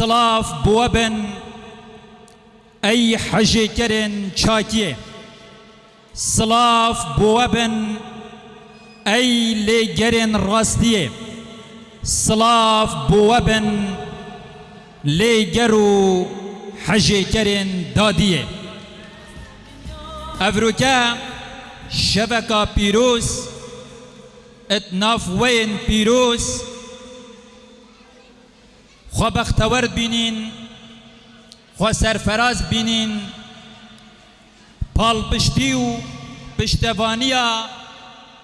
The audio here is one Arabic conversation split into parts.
سلاف بوابن ای حجی کرن چاکیه سلاف بوابن ای لگرن راستیه سلاف بوابن لگرو حجی کرن دادیه افروکا شبکا پیروز اتناف وین پیروز خو بختور بینین خو سرفراز بینین. پالپشتی و پشتوانی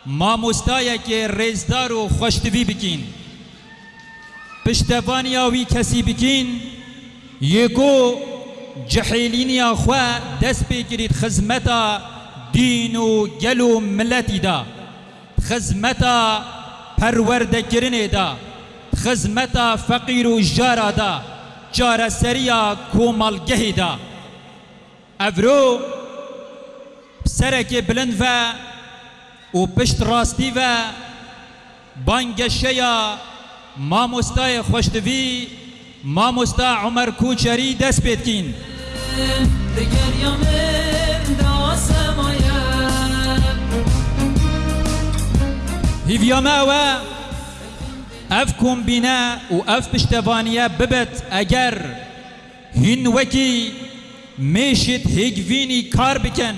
مامۆستایەکێ ڕێزدار و خۆشتوی بکین. پشتەوانیاوی کەسی بکین یەکۆ جەحیلینیا خوا دەست پێگریت خزمەتە دین و گەل و ملەتیدا خزمەتە پەروەردەکردنێدا خزمتا فقیر و جارا دا جارا سریا کومالگهی دا. افرو سرک بلند و و پشت راستی و بانگشیا ماموستای خوشتوی ماموستا عمر کوچری دست پید کین. دگر یامن دا سمایا هیویاما و اف کومبینا و اف پشتوانیا ببت اگر هین وکی میشت هیگوینی کار بکن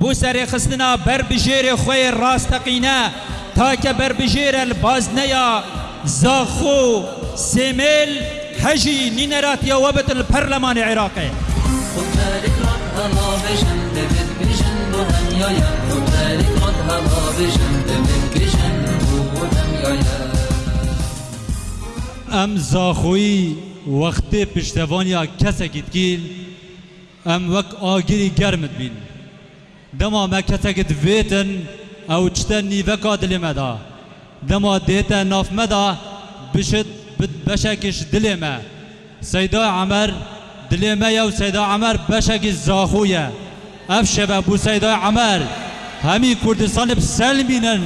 بو سر خستنا بر بجیر خوی راستقینا تا که بر بجیر البازنیا زاخو سیمل حجی نینرات یا وبت البرلمان هم يايا ام زاخوی وقتی پشتوانیا کسکیت کیل ام وک آگیری گرمت بین دما ما کسکت ویتن أو چتن نیوکا دلی مدا دما دیتا ناف مدا بشت بشکش دلی ما سیدا عمر دلی ما یو سیدا عمر بشک زاخویه اف شبه بو سیدا عمر همی کردستان بسلمینن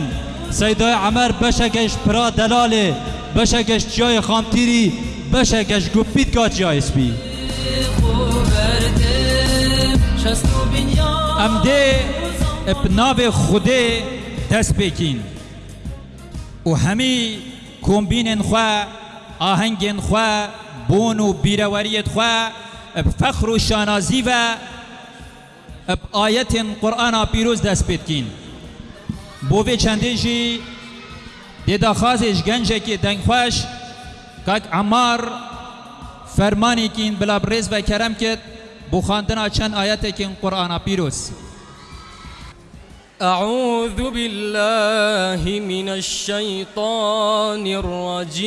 سیدا عمر بشکش پرا دلاله بشکش جای خامتیری بشکش گپیت کا جای سپی خوبرتم شستو بنيا ام ده ابناو خوده دست بکین. و همی کومبین خوا آهنگین خوا بون و بیروریت خوا فخر و شانازی و اب آیت قرآن پیروز دست بکین. بوه چنده جی دیدا خازش گنجه که دنگ خوش کاک عمار فرمانی کین بلا بریز و کرم کد بو خواندنا چند آیت کین قرآن پیروز أعوذ بالله من الشيطان الرجيم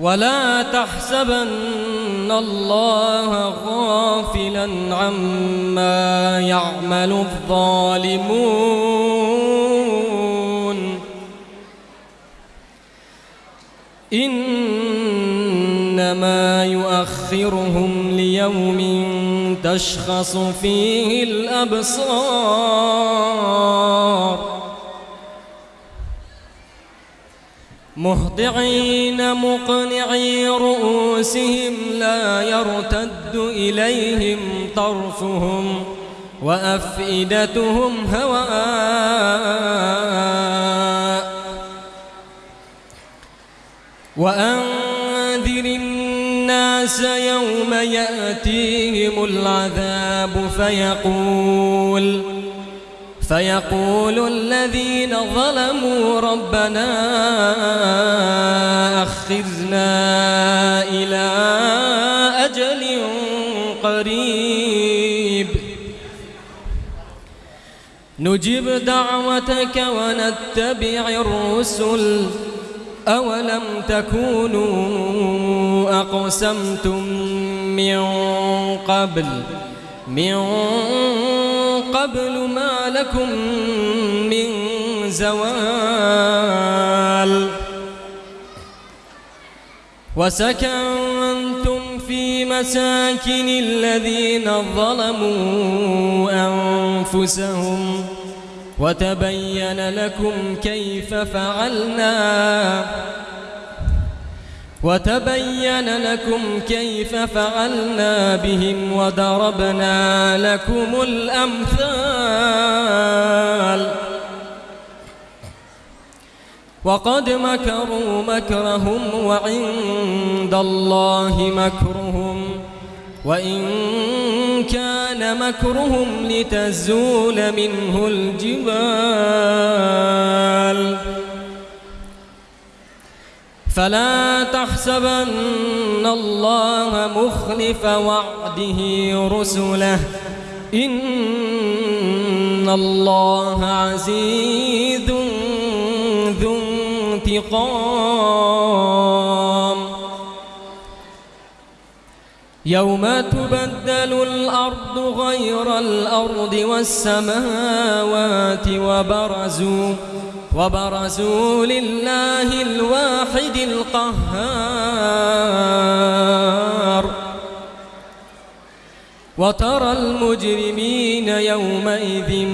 ولا تحسبن الله غافلا عما يعمل الظالمون. إنما يؤخرهم ليوم تشخص فيه الأبصار. مهطعين مقنعي رؤوسهم لا يرتد إليهم طرفهم وأفئدتهم هواء. وأنذر الناس يوم يأتيهم العذاب فيقول فيقول الذين ظلموا ربنا أخذنا إلى أجل قريب. نجب دعوتك ونتبع الرسل. أولم تكونوا أقسمتم من قبل؟ من قبل ما لكم من زوال وسكنتم في مساكن الذين ظلموا أنفسهم وتبين لكم كيف فعلنا وتبين لكم كيف فعلنا بهم وضربنا لكم الأمثال. وقد مكروا مكرهم وعند الله مكرهم. وإن كان مكرهم لتزول منه الجبال. فلا تحسبن الله مخلف وعده رسله. إن الله عزيز ذو انتقام. يوم تبدل الأرض غير الأرض والسماوات وبرزوا وبرزوا لله الواحد القهار. وترى المجرمين يومئذ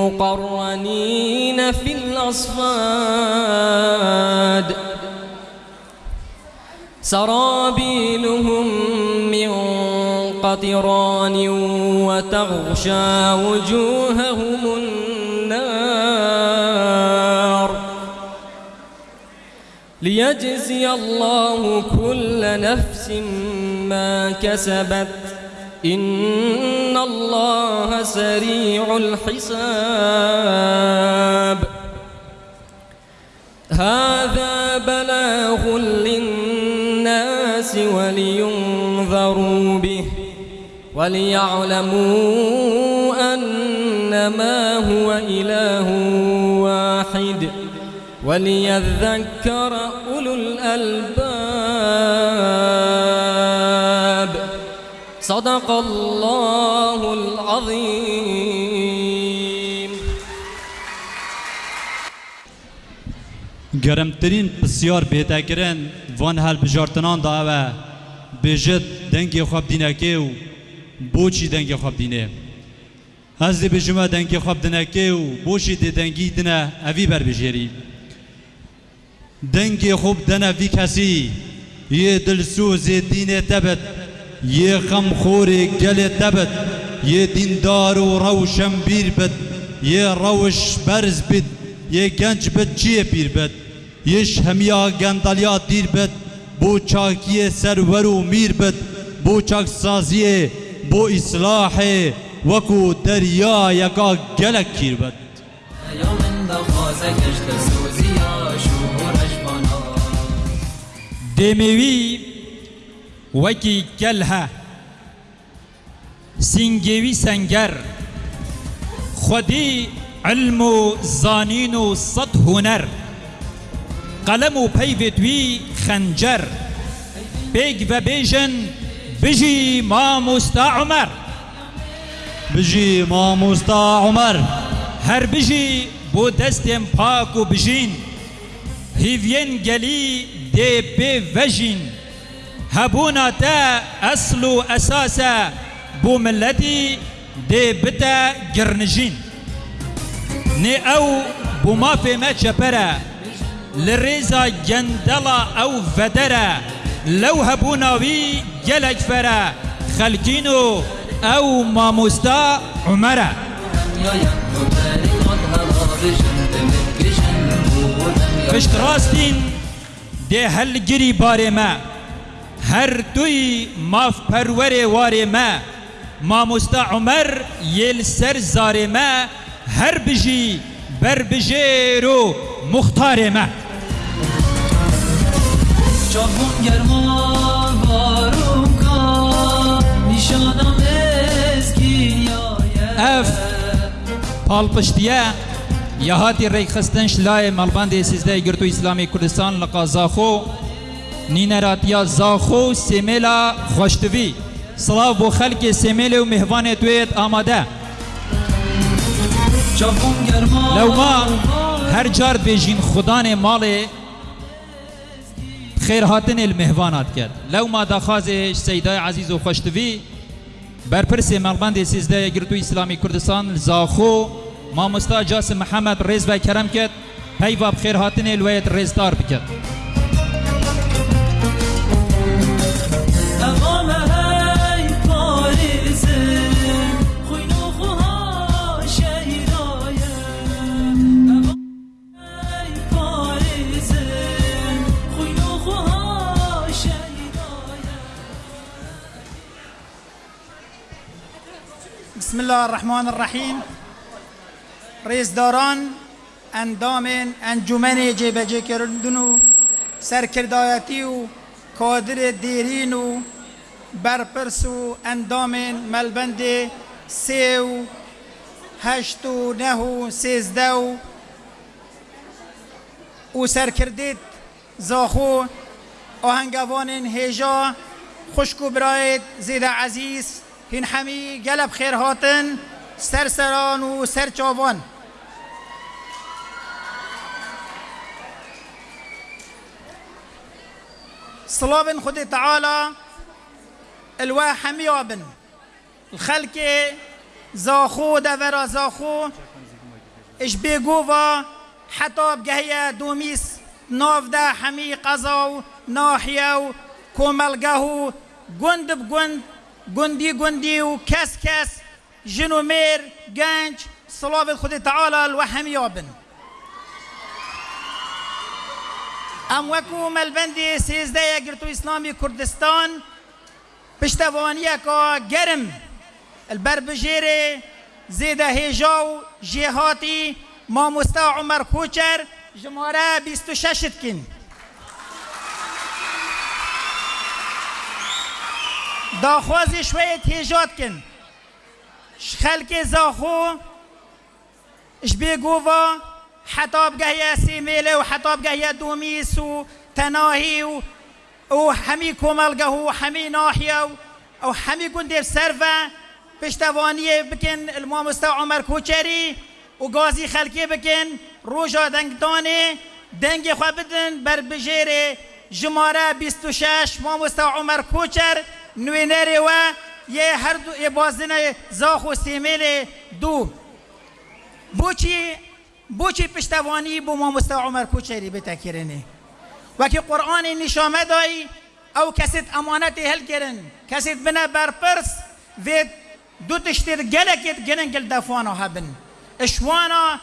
مقرنين في الأصفاد. سرابيلهم من قطران وتغشى وجوههم النار. ليجزي الله كل نفس ما كسبت. إن الله سريع الحساب. هذا بلاغ للناس ولينذروا به وليعلموا أنما هو إله وليذكر أولو الألباب. صدق الله العظيم. گرمترین بسیار بهترین وان هل بجارتنان دا و بجد دنگ خواب دینکه و بوچی خواب دینه. دی بجمع دنگ خواب دینکه و بوچی دی دنگی دنه اوی بر بجیری. دنگ خوب دنه وی کسی. یه دلسوز دین تبت یه غم خور گل تبت یه دیندار و روشن بیر بد یه روش برز بد یه گنج بد چیه پیر بد؟ یش همیا گندالیا دیر بد بو چاکی سرور و میر بد بو چاک سازیه بو اصلاح وکو دریا یکا گلک کیر بد. يوم دخازة كشت سوزيا شورش بنا دێمەوی وەکی گەلها سینگێوی سەنگەر خودی علم و زانین و سەد هوەر قەلەم و پەیوێتوی خەنجەر پێک بە بێژن بژی مامۆستا عمەر بجی ماموستا عمر. هەر بژی بۆ دەستێم پاک و و ملەتی دێ بتە گرنژین نێ ئەو بۆ مافێمە چەپەرە لە ڕێزا گەندەڵا ئەو ڤەدەرە لەو هەبووناوی گەلێک فەرە خەلکین و ئەو مامۆستا عمەرە يا يا وبارك رضها بجن بمكجن ودم يا پشت ده هلگری باره ما هر دوی ماف پروره واره ما ماموستا عمر یل سر زاره ما هر بجی بر بجیرو مختار ما جهان گرما بارون کا نشانم ازگی اف پال یادر شلاء مالبان سیزده گرتو اسلامی کردستان لقا زاخو نین ذاخو سی میلا خوشتوی صلاب و خل کے سی میل و مہمان ہر جر بے جدا نے مال خیر لو ما دا سیده عزیز و خوشتوی برپرس ملبند سیزده سجدہ اسلامی کردستان زاخو مامۆستا جاسم محەممەد ڕێز بە کەرم کرد پەیوا بخێر هاتنێ لوێت ڕێزدار بکرد شەیدایە بسم الله الرحمن الرحیم. ریزداران اندام انجمن جبهه کردن و سرکردایتی و کادر دیرین و برپرس و اندام ملبند سه و هشت و نه و سیزده و او سرکردید زاخو آهنگوان هیجا خشک و براید زیده عزیز هین همی گلب خیر هاتن سرسران و سرچاوان صلاب خود تعالى الوا حميابن الخلق زاخو دورا زاخو. إش بيقوفا حتى بقهية دوميس. ناف دا حمي قزاو ناحية كوملقهو قند بقند قندي قندي وكاس كاس جنومير جانج صلاب خود تعالى الوحميابن ام وکو ملبندی سیزده گرتو اسلامی کردستان پشتوانی کا گرم البر بجیره زیده هیجاو جهاتی ما مستا عمر کوچر جماره بیست و ششت کن داخوازی شویت هیجات کن خلق زاخو اش بيقوفا حتى بقى سيميلة وحتى بقى دوميس وتناهي وحمي كومالقه وحمي ناحية أو حمي كندير سرفا پشتوانی بکن. المامستا عمر کوچری و گازی خلکی بکن. روژا دنگدانه دنگ خوا بدن بر بجیر جماره 26 مامستا عمر کوچر نوینری و یه هر دو یه بازن زاخ و دو. بوچی بوچی پشتوانی بو مامستا عمر کوچری بتکرنه وکی قرآن نشامه دایی أو کسید امانت هل کرن کسید بنا برپرس وید دو تشتیر گلکت گنن گل دفوانا هبن اشوانا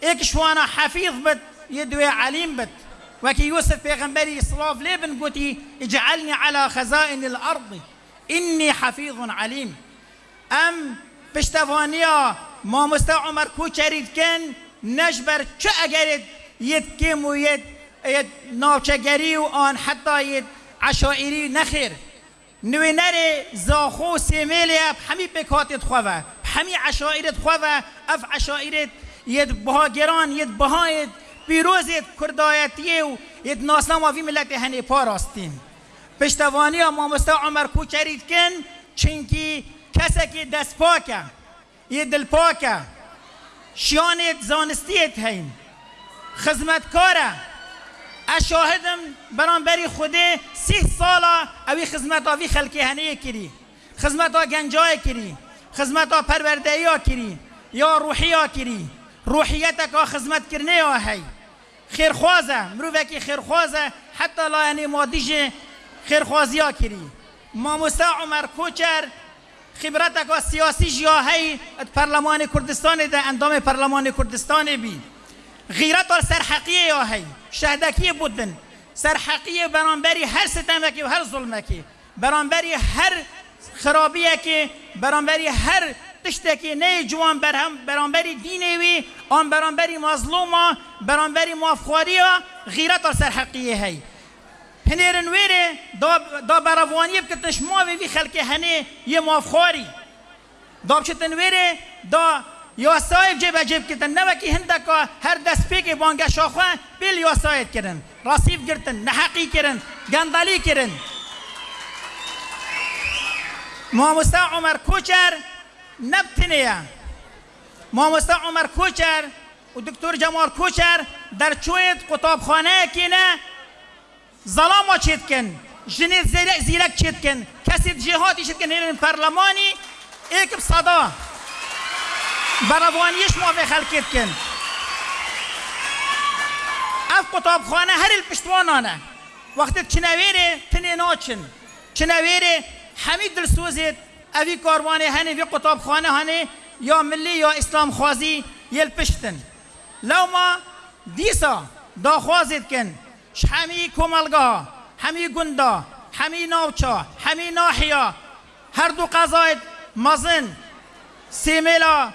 ایک شوانا حفیظ بد يدوي عليم بد وكي يوسف بيغمبري صلاف ليبن قوتي اجعلني على خزائن الأرض إني حفيظ عليم أم بشتفانيا ما مستا عمر كوچريد كان نجبر چه اگرد يد كيم ويد يد ناوچگری و آن حتی يد عشائری نخیر. نوی نره زاخو سیمیلی همی بکاتت خواه. همی عشائرت خواه. اف عشائرت ید بهاگران ید بهایت. پیروزت کردایتیه و ید ناسنام وی ملت هنی پاراستین. پشتوانی مامستا عمر کوچرید کن چنکی کسی که دست پاکه. یه دل پاکه. شیانت زانستیت هین. خدمتکاره اشاهدم بران بری خوده سی سالا اوی خدمت آوی خلقی هنه کری. خدمت ها گنجای کری. خدمت ها پروردهی ها کری. یا روحی ها کری. روحیت کا خدمت کرنه ها هی. خیرخوازه مروفه که خیرخوازه حتی لا یعنی مادیش خیرخوازی ها کری ماموستا عمر کوچر خبرت کا سیاسی جیا هی ات پرلمان کردستان ده اندام پرلمان کردستان بی. غیرت و سرحقیه یا هی بودن. سرحقیه برانبری هر ستمکی و هر ظلمکی. برانبری هر خرابیه که برانبری هر تشتکی نه جوان برهم برانبری دینی وی آن برانبری مظلوما برانبری مافخواری غیرت و سرحقیه هی هنرن ويري دا دا برافواني بكتنش ما في خلك هني يماف خاري دا بشتن ويري دا یا سایب جیب جیب کتن نه که هند کا هر دست پیک بانگ شاخه بیل یا سایت کردن راسیف گرتن نحقی کردن گندلی کردن ماموستا عمر کوچر نبتنیه ماموستا عمر کوچر و دکتر جمال کوچر در چویت قطابخانه کینه ظلام چید کن جنید زیرک چید کن کسی جهاتی چید کن هیرن پرلمانی ایک صدا بروانیش ما به خلکت کن اف کتابخانه هر الپشتوانانه وقتی چنویره تنه ناچن چنویره حمید دلسوزت اوی کاروانه هنه وی کتابخانه هنه یا ملی یا اسلام خوازی یل پشتن لو ما دیسا دا خوازت کن همی کمالگاه همی گندا همی ناوچا همی ناحیا هر دو قضایت مزن سیملا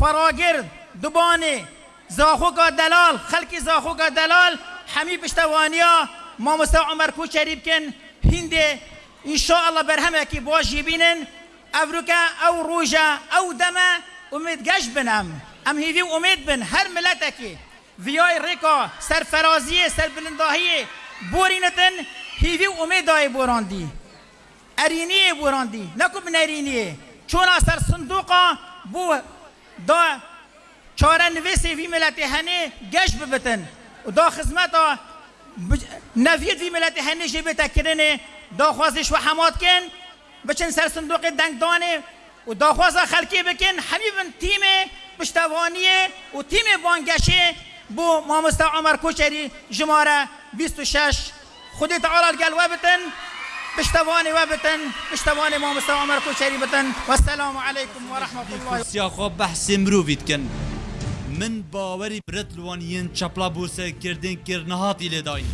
خراگرد دبانه زاخوکا دلال خلکی زاخوکا دلال همی پشتوانیا ما مستا عمر کوچری بکن هنده ان شاء الله برهمه کی باش بینن افریقا أو روجا أو دما امید گش بنم ام هیوی امید بن هر ملتکی ویای ریکا سرفرازی سربلنداهی بورینتن هیوی امید دای بوراندی ارینی بوراندی نکو بن ارینی چون سر صندوقا بو دا چاره نویسی وی ملت هنه گش ببتن و دا خدمتا بج... نوید وی ملت هنه جی بتکرنه دا خوازش و حماد کن بچن سر صندوق دنگ دانه و دا خواز خلکی بکن حبیبن تیم پشتوانیه و تیم بانگشه بو مامستا عمر کوچری جماره 26 خودی تعالی گل و بتن. پشتوانی و بتن. پشتوانی مامستا عمر کوچری بتن. و السلام علیکم و رحمت الله سیاخوا بحث مروفید کن. من باوری برت لوان ین چپلا بوسه کردین کر نهاتی لداین.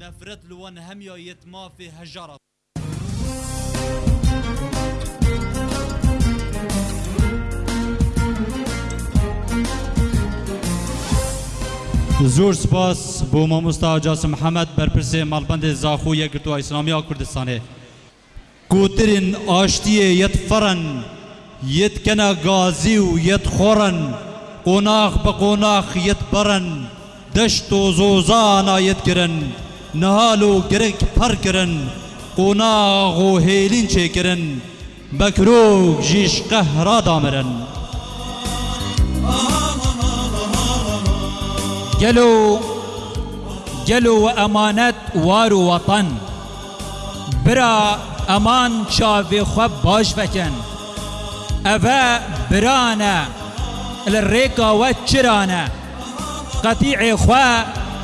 نفرت لوان هم یا یتما فی هجارت زور سپاس بو ماموستا جاسم محمد برپرس مالبند زاخو یکرتو اسلامی کردستانه کوترین آشتیه یت فرن یت کنا گازی و یت خورن قوناخ به قوناخ یت برن دشت و زوزانا یت کرن نهال و گرک پر کرن قوناغ و هیلین چه کرن بکروک جیش قهرا دامرن گلو گلو و امانت وار و وطن. برا أمان چاوی خواب باش بکن. اوه برانه الریکا و چرانه. قطیع خوا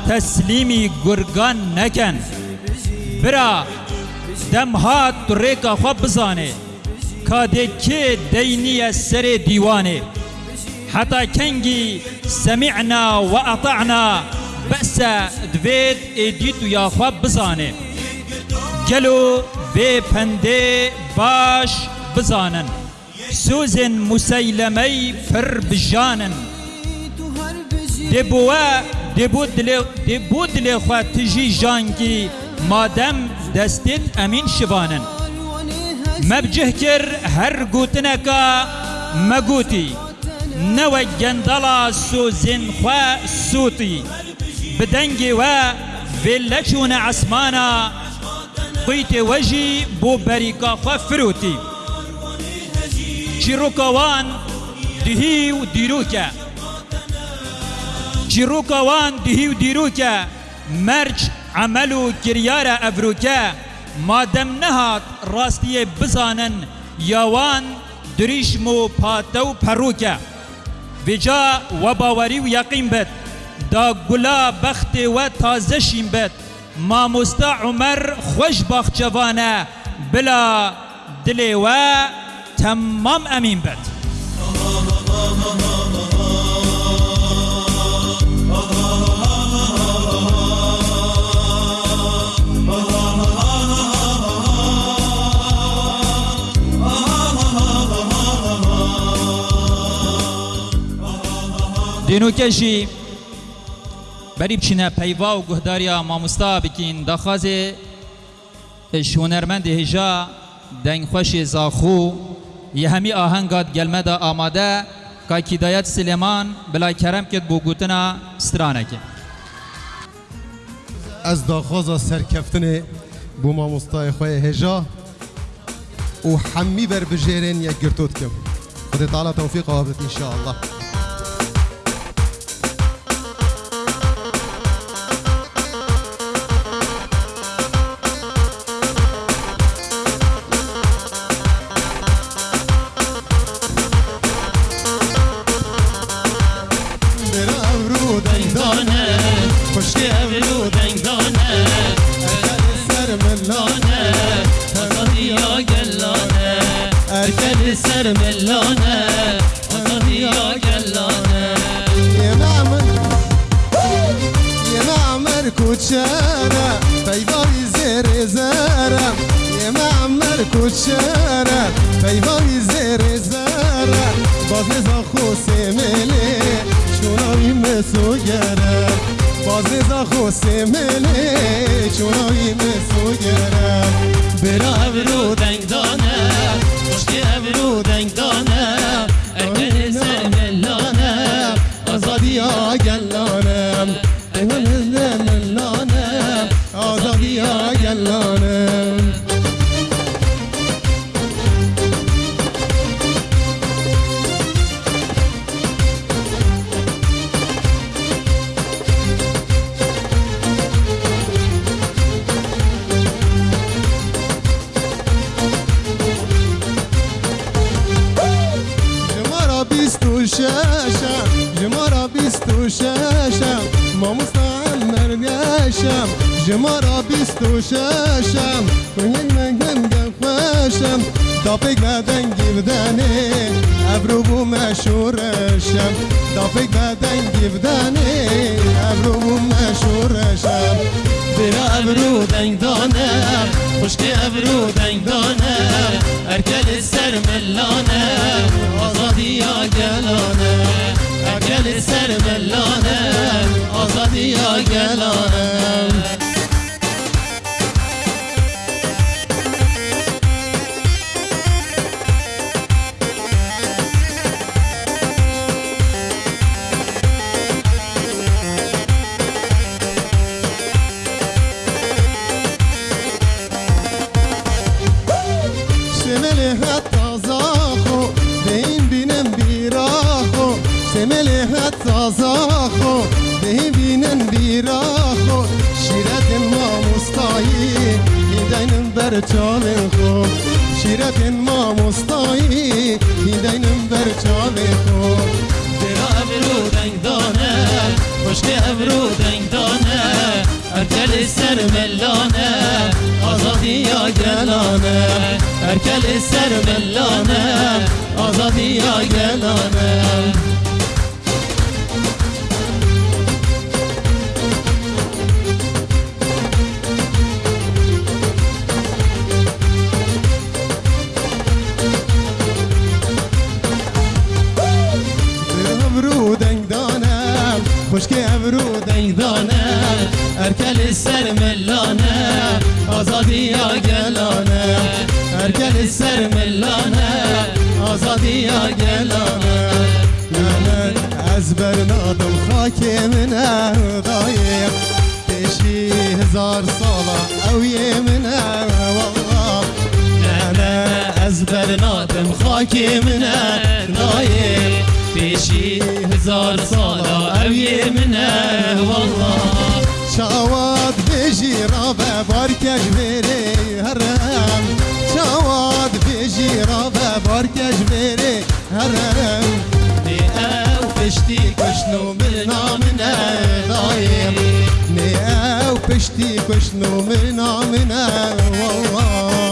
تسلیمی گرگان نکن. برا دم هات تو ریکا خوا بزانه. کاده که دینی سر دیوانه. حتى كنجي سمعنا وأطعنا. بأس دويد إديتو يا خواب بزانه قالوا في بندي باش بزانن. سوزن مسيلمي فر بجانن. دبوا دبود لي دبود لي خوا تجي جانكي. مادم دستت أمين شبانن. مبجه هر قوتنكا مقوتي. نوى جندلا سوزن خوا سوتي بدنجي و فيلتشون عسمانا قيت وجي بو بريكا خوا فروتي چیروکوان دهی و دیروکه چیروکوان دهی و دیروکه مرج عمل و کریار افروکه مادم نهات راستی بزانن یاوان دریشم و پاتو وجا و باوری و یقین بد. دا گلا بخت و تازه شین بد. ما عمر خوش باخ جوانه. بلا دل و تمام امین بد. دینو کشی. بری بچینه پیوا و گهداریا مامستا بکین. داخوازه شونرمند هجا دنگ خوش زاخو. یه همی آهنگات گلمه دا آماده. که کدایت سلیمان بلا کرم کد بو گوتنا سترانه از داخوازا سرکفتن بو مامۆستای خۆی هێژا و حەمی بربژێرێن یەک گرتوت کەم خدای تعالی توفیق إن شاء الله بیراخو شمل حتی زاخو به این بینم بیراخو شیرت ما مستایی هیدینم بر چاوه خو شیرت ما مستایی هیدینم بر چاوه خو برا ابرو دنگ دانه خوشکی ابرو دنگ دانه ارکل سر ملانه آزادی یا گلانه ارکل سر ملانه آزادی یا گلانه ابرو دنگ دانه ارکل سر ملانه آزادی یا گلانه ارکل سر ملانه آزادی یا گلانه من از برنادم خاک من دایم پیشی هزار ساله أو من والله پیشی هزار ساله اوی منه والله. شاواد بيجي رابع باركج بيري هرم شاواد بيجي رابع باركج بيري هرم نی أو پشتی کشنو من نامنه دايم ني أو بشتي كشنو من عمنا والله.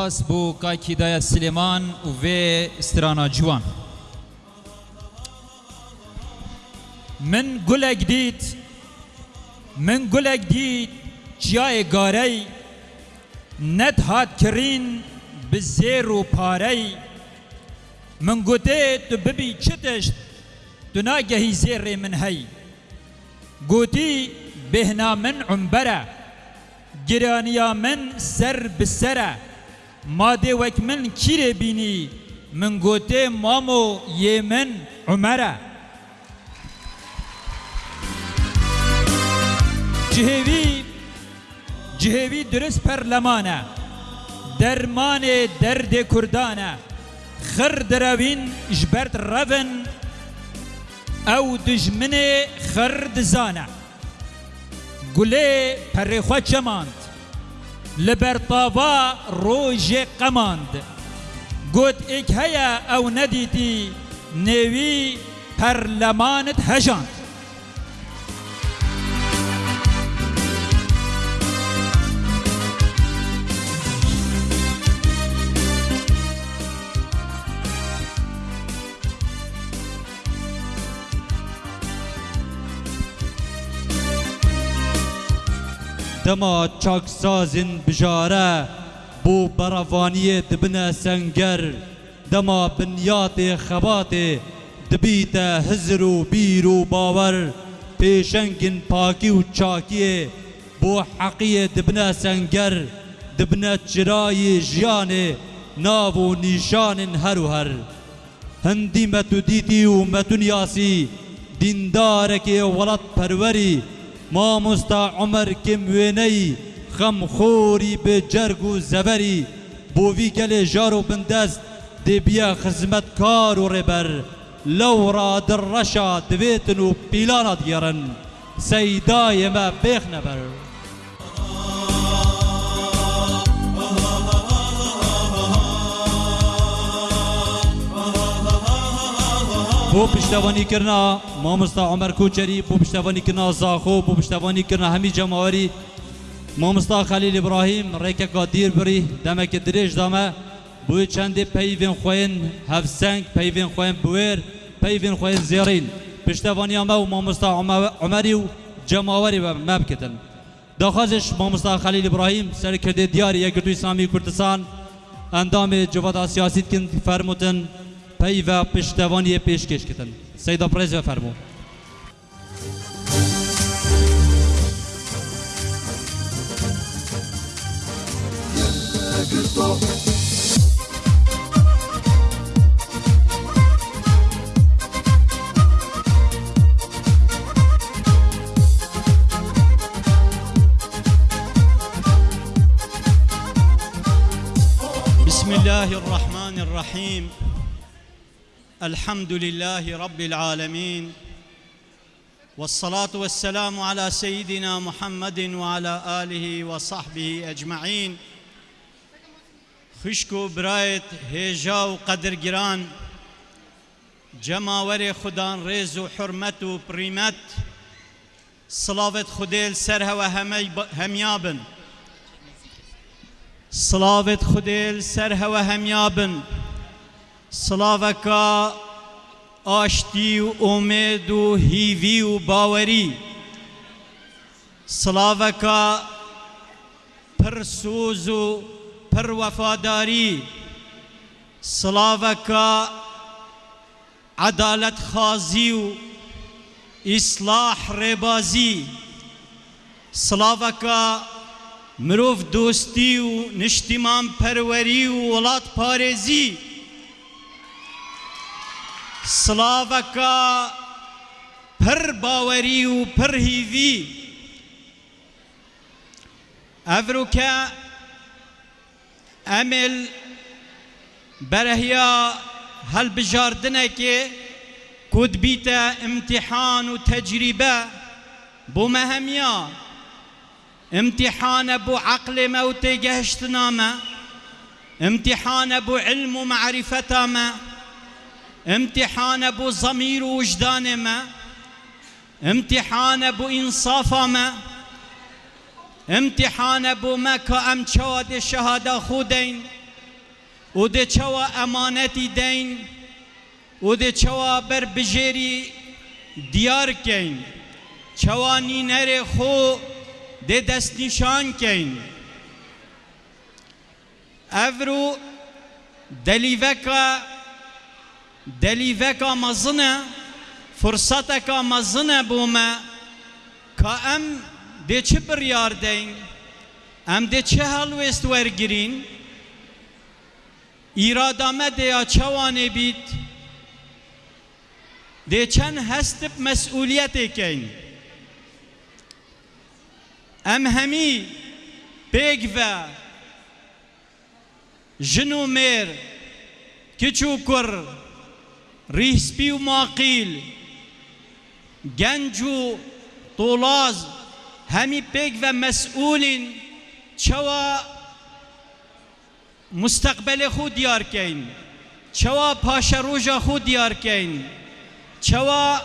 سپاس بو کاکی دای سلیمان و وی استرانا جوان من گلک دید من گلک دید جای گاری ند هات کرین به زیر و پاری من گوته تو ببی چتشت تو ناگهی زیر من هی گوتی بهنا من عمبره گرانیا من سر بسره ماده وک من کیره بینی؟ من گوته مامو یه من عمره. جهوی جهوی درست پرلمانه. درمان درد کردانه. خر دراوین جبرت روین او دجمن خرد زانه گله پرخوا چماند لبرطاوا روژ قماند. گوت ایک هیا أو ندیتی نوی پرلمانت هجاند. دما چاکسازن بجاره بو براوانی دبنا سنگر دما بنیات خبات دبیت هزر و بیر و باور پیشنگن پاکی و چاکی بو حقی دبنا سنگر دبنا چرای جیان ناو و نیشان هر و هر هندی متو دیتی و متون یاسی دیندارک ولد پروری مامۆستا عمر کم وێنەی خەمخۆری بە جەرگ و زەبەری بۆوی گەلێ ژار و بندەست دێبیە خزمەت کار و ڕێبەر لەو ڕادڕەشا دەبێتن و پیلانات گێڕن سەیدایەمە بێخ بو پشتوانی کرنا مامستا عمر کوچری بو پشتوانی کرنا زاخو بو پشتوانی کرنا همی جماوری مامستا خلیل ابراهیم ریکه قادیر بری دمک دریج دامه بو چند پیوین خوین هفسنگ پیوین خوین بویر پیوین خوین زیرین. پشتوانی همه و مامستا عمری و جماوری و مبکتن داخازش مامستا خلیل ابراهیم سرکرده دیاری یک گردوی اسلامی کردستان. اندام جواد سیاسی کن فرمودن. فەرموتن پەیڤە پشتەوانیە پێشکەشکردن سەیدا پرێز بەفەرموو بسم الله الرحمن الرحيم الحمد لله رب العالمين والصلاة والسلام على سيدنا محمد وعلى آله وصحبه أجمعين. خشكو برايت هيجا وقدر جران جماور خدان ريز وحرمت وبريمت صلاة خديل سرها وهمي هميابن صلاة خديل سرها وهميابن سلاوکا آشتی و امید و هیوی و باوری. سلاوکا پرسوز و پر وفاداری سلاوکا عدالت خازی و اصلاح ریبازی سلاوکا مروف دوستی و نشتیمان پروری و ولات پارێزی سلاوەکە پر باوەری و پر هیوی ئەڤروکە ئەمل بەرەهیا هل بجاردنك كود بيتا امتحان وتجربة بو مهميا امتحان ابو عقل موت جهشتنامه امتحان ابو علم ومعرفة ما امتحان ابو ضمير ووجدان ما امتحان ابو انصاف ما امتحان ابو ما كأم چوا دي شهادة خودين و دي چوا امانتي دين و دي چوا بر بجيري ديار كين چوا نينر خو دي دست نشان كين افرو دلیوکا دلیوکا مزنه فرصتکا مزنه بومه که ام ده چه بریار دین ام ده چه هلوست ورگرین ایرادامه ده یا چوانه بید ده چند هست مسئولیت کن ام همی پیگ و جنو مير كيتشو كر ريسبي وماقيل جنجو طولاز همي بيك ومسؤولين شوا مستقبل خود ديار كين شوا پاشا روژا خود ديار كين شوا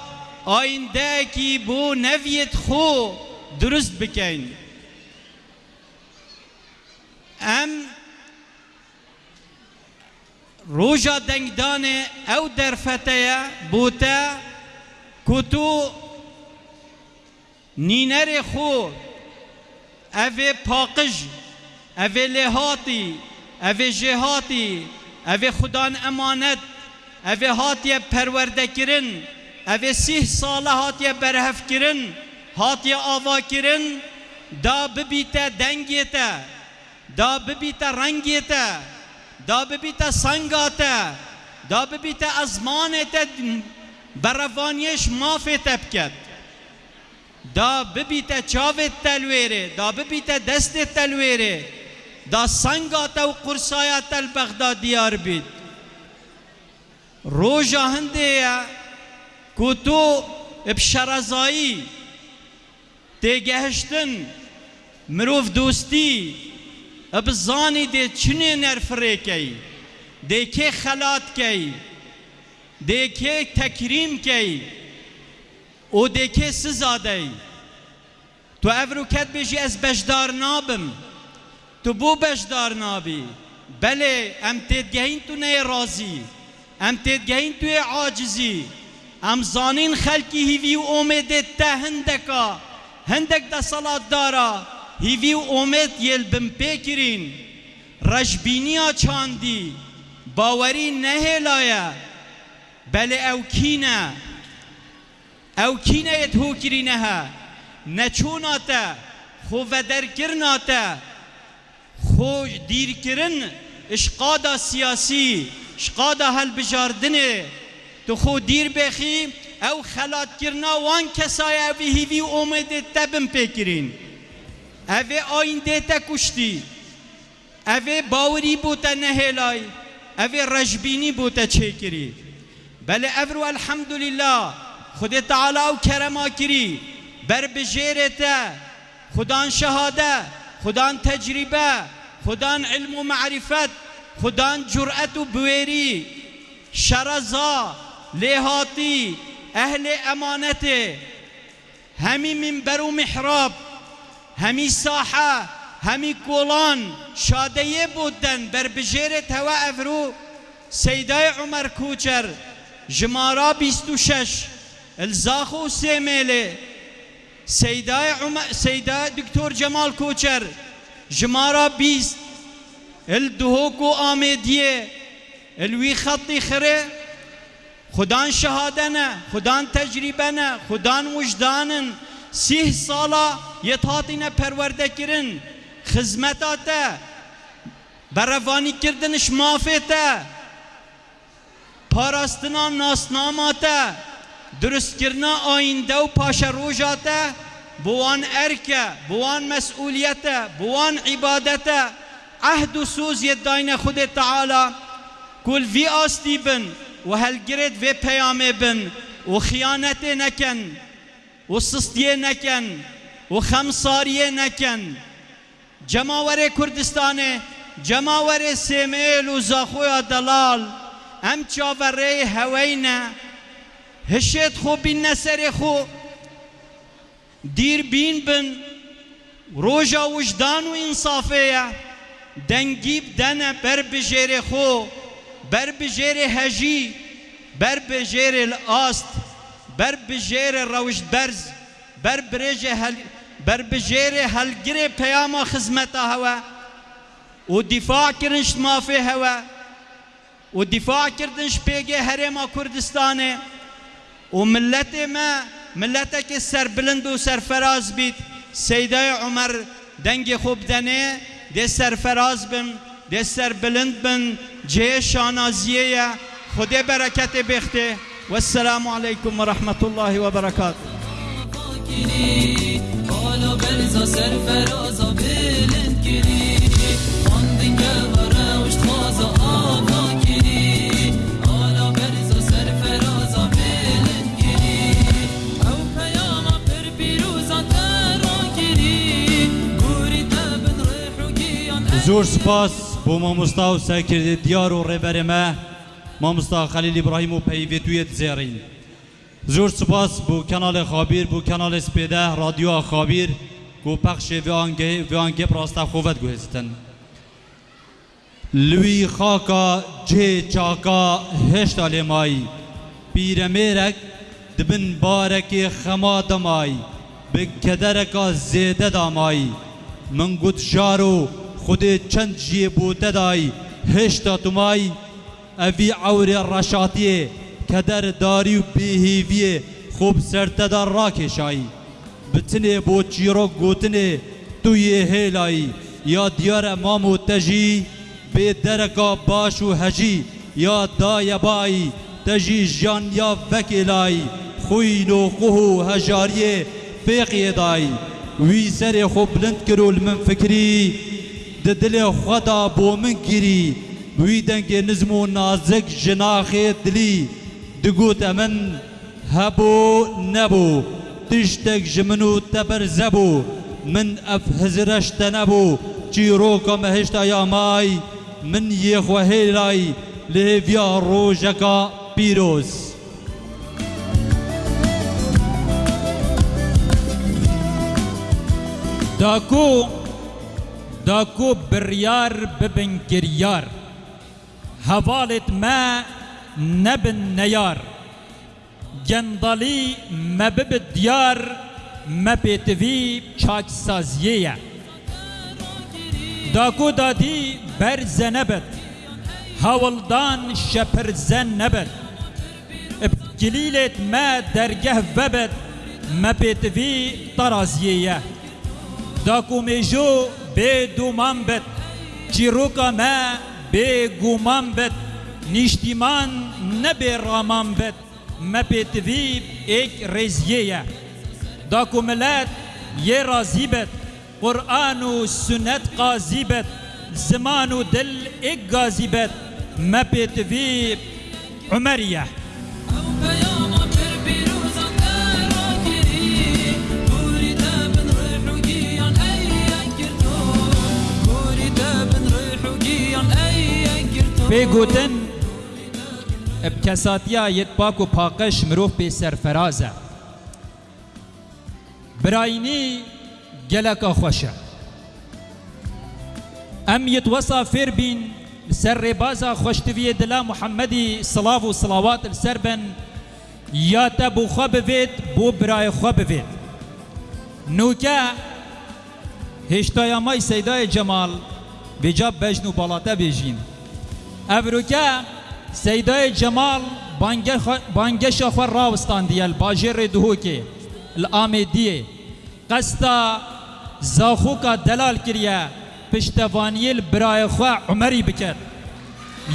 آینده کی بو نویت خو درست روژا دنگدان او درفته بوتا کتو نینر خو اوه پاقج اوه لهاتی اوه جهاتی اوه خدان امانت اوه هاتی پرورده کرن اوه سیه ساله هاتی برهف کرن هاتی آوا کرن دا ببیتا دنگیتا دا ببیتا رنگیتا دا ببیتا سنگاتا دا ببیتا ازمانتا بروانیش مافی تبکد دا ببیتا چاوت تلویره دا ببیتا دست تلویره دا سنگاتا و قرصایات البغداد دیار بید روژا هنده یا که تو بشرزایی تگهشتن مروف دوستی بزانی ده چنه نرفره کی ده که خلات کی ده که تکریم کی او ده که سزاده تو افرو کت بشی از بشدار نابم تو بو بشدار نابی بله ام تدگهین تو نه رازی ام تدگهین تو عاجزی ام زانین خلکی هیوی و اومده ته هندکا هندک دا صلات دارا هیوی و اومد یل بم پیکرین رجبینیا چاندی باوری نهلایا بله أو کینه أو کینه یت هو کرینها نچوناتا خو ودر کرناتا خو دیر کرن اشقادا سیاسی اشقادا هل بجاردنه تو خو دیر بخی أو خلات کرنا وان کسای أو هیوی اومده تبم پیکرین اوه آینده تا کشتی اوه باوری بوتا نهلای اوه رجبینی بوتا چه کری بله افرو الحمدلله خود تعالی و کرما کری بر بجیرتا خدان شهاده خدان تجربه خدان علم و معرفت خدان جرأت و بویری شرزا لهاتی أهل امانت همی منبر و محراب همی ساحه همی کولان شادیه بودن. بر بجیرت هوا افرو. سیدای عمر کوچر. جمارا بیست و شش. الزاخو سیمیله سیدای عمر سیدای دکتور جمال کوچر. جمارا بیست. الدهوکو آمیدیه. الوی خطی خره. خدان شهاده نه خدان تجربه نه خدان وجدانن. سیه سالا یتاتینه پرورده کرن خزمتاته بروانی کردنش مافته پاراستنا ناسناماته درست کرنا آینده و پاشا روژاته بوان ارکه بوان مسئولیته بوان عبادته. عهد و سوز یداین خود تعالی. کل وی آستی بن و هلگرید و پیامه بن و خیانت نکن. و سستیه نکن و خمساریه نکن جماور کردستان جماور سیمیل و زاخوی دلال ام چاوره هوینه هشت خو بین نسر خو دیر بین بن روژا وجدان و انصافیه دنگی بدنه بر بجیر خو بر بجیر هجی بر بجیر الآست. بر بجیر روش برز بر برج هل بر بجیر هلگیر پیام خدمت هوا و دفاع کرنش مافی هوا و دفاع کردنش پیگه هرما کردستانه و ملت ما ملت که سر بلند و سرفراز بید سیده عمر دنگ خوب دنه ده سرفراز بن ده سر بلند بن جه شانازیه خدا برکت بخته والسلام عليكم ورحمة الله وبركاته. زور سپاس بۆ مامۆستا و دیار و ڕێبەرێمە مامستا خلیل ابراهیم و پیویتویت زیرین زور سپاس بو کانال خابیر بو کانال سپیده رادیو خابیر. گو پخش ویانگه ویانگه پراستا خوبت گوهستن لوی خاکا جه چاکا هشت آلمایی پیرمیرک دبن بارکی خما دمایی به کدرکا زیده دامایی من گود جارو خود چند جیه بوده دایی هشت آتومایی ئەڤی ئەورێ ڕەشاتیێ کەدەر داری و بێهێویێ خوب سەرتەدا ڕاکێشایی بتنێ بۆ چیرۆک گوتنێ تویێ هێلایی یا دیارە مام و تەژی بێ دەرەکا باش و هەژی یا دایە بایی تەژی ژیان یا vekêlayî xwîn û quh û hejariyê fêqiyê dayî wî serê xwe bilind kir û li min fikirî di dilê ji min û te berzebû min ev hizireş te nebû çîroka me hêşta ya may min yê xwe hêlayî li hêviya rojeka pîroz داکو داکو بریار ببن گریار هوالت ما نبن نیار گندالی مبب دیار مپیتوی چاک سازیه داکو دادی بر زنبت هولدان شپر زن نبت. گلیلت ما درگه وبت مپیتوی طرازیه داکو میجو به دومان بد چیروکا ما به گومان بد نیشتیمان نبه رامان بد. مپیتوی ایک رزیه داکو ملت یه رازی بد. قرآن و سنت قاضی بد. زمان و دل ایک گازی بد. مپیتوی عمریه. گرتو بگوتن بکساتیا یت پاک و پاکش مروف به سرفرازه براینی گلک خوشه ام فیر بین سر ربازا خوشتوی دلا محمدی صلاف و صلوات السر بن یا تبو بید بو برای خواب بید نوکه هشتایا مای سیدای جمال بجاب بجنو بالاته بیجین افروکه سیدای جمال بانگش خور راوستان دیل باجر دهوکی الآمیدیه قستا زاخوکا دلال کریه پشتوانی برای خواه عمری بکر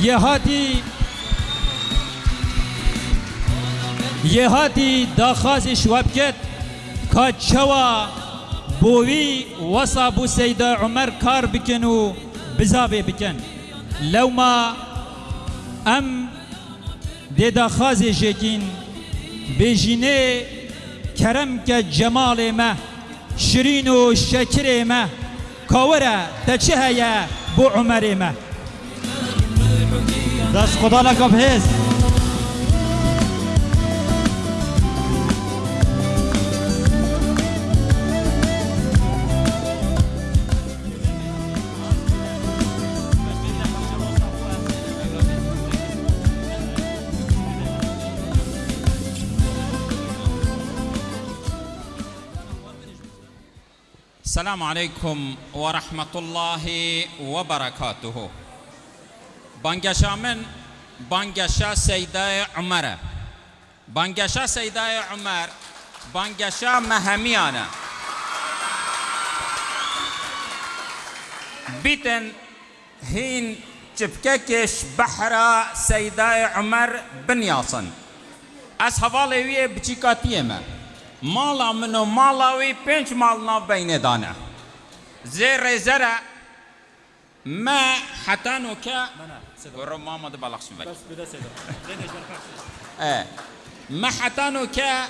یه هاتی یه هاتی داخاز شواب کت که چوا بوی وصا بو سیدا عمر کار بکن و بزاوی لو ما خازی جکین بیجینه کرم که جمال ما شرین و شکر ما کاوره تچه هیا بو عمر ما دست خدا لکه بهز السلام عليكم ورحمة الله وبركاته. بانگشا من بانگشا سيدة عمر بانگشا سيدة عمر بانگشا مهميانا بيتن هين چپککش بحرا سيدة عمر بن ياسن از حواله وی بچیکاتیه مالا من و مالا وی پنج مال ناو بینه دانه زیر زره ما حتی نو که برو ماما ده بلغش بک آه. ما حتی نو که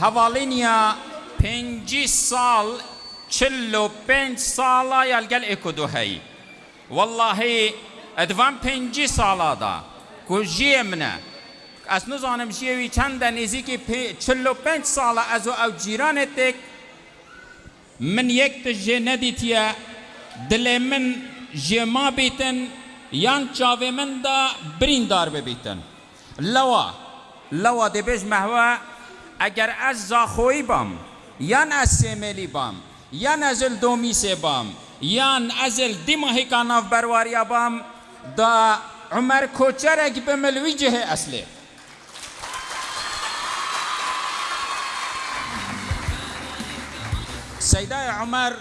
حوالینیا پنجی سال چلو پنج سالا یلگل اکو دو هی. والله ادوان پنجی سالا دا. کجیه منه. از نزانم جیوی چند نزیکی پی چلو پنج سال از او جیران تک. من یک تجه ندیتیا دل من جما بیتن. یان چاوه من دا بریندار ببیتن. لوا لوا دی بیش مهوا اگر از زاخوی بام یان از سیملی بام یان از دومیسه بام یان از دیماهی کاناف برواریا بام دا عمر کوچرک بملوی جه اصلی سیده عمر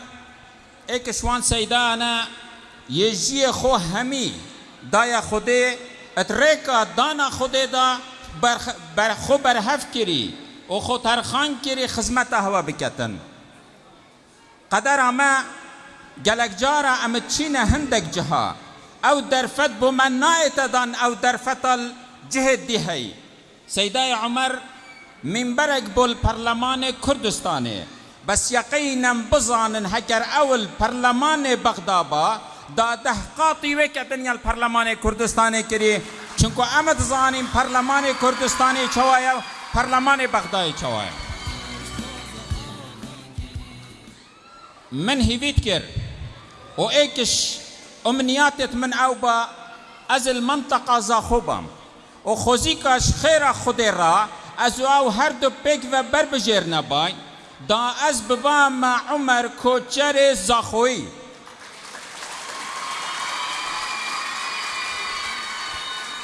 ایک شوان سیده أنا یجی خو همی دایا خوده اتریکا دانا خوده دا بر, بر خو برهف کری و خو ترخان کری خدمت هوا بکتن. قدر اما گلک جارا ام چین هندک جها. أو درفت بو من نایت دان أو درفت الجهد دی هی. سیده عمر منبرک بول پرلمان کردستانه. بس یقینم بزانن هگر أول پرلمان بغدابا دا دهقاطی وکتن یال پرلمان کردستان کری چونکو آمد زانیم پرلمان کردستان چوایا پرلمان بغداد چوایا من هیویت کر؟ و ایکش امنیاتت من أو با از المنطقة زاخوبم و خوزیکاش خیر خود را از أو هر دو پیک و بر نبای دا از ببا مع عمر کوچر زاخوی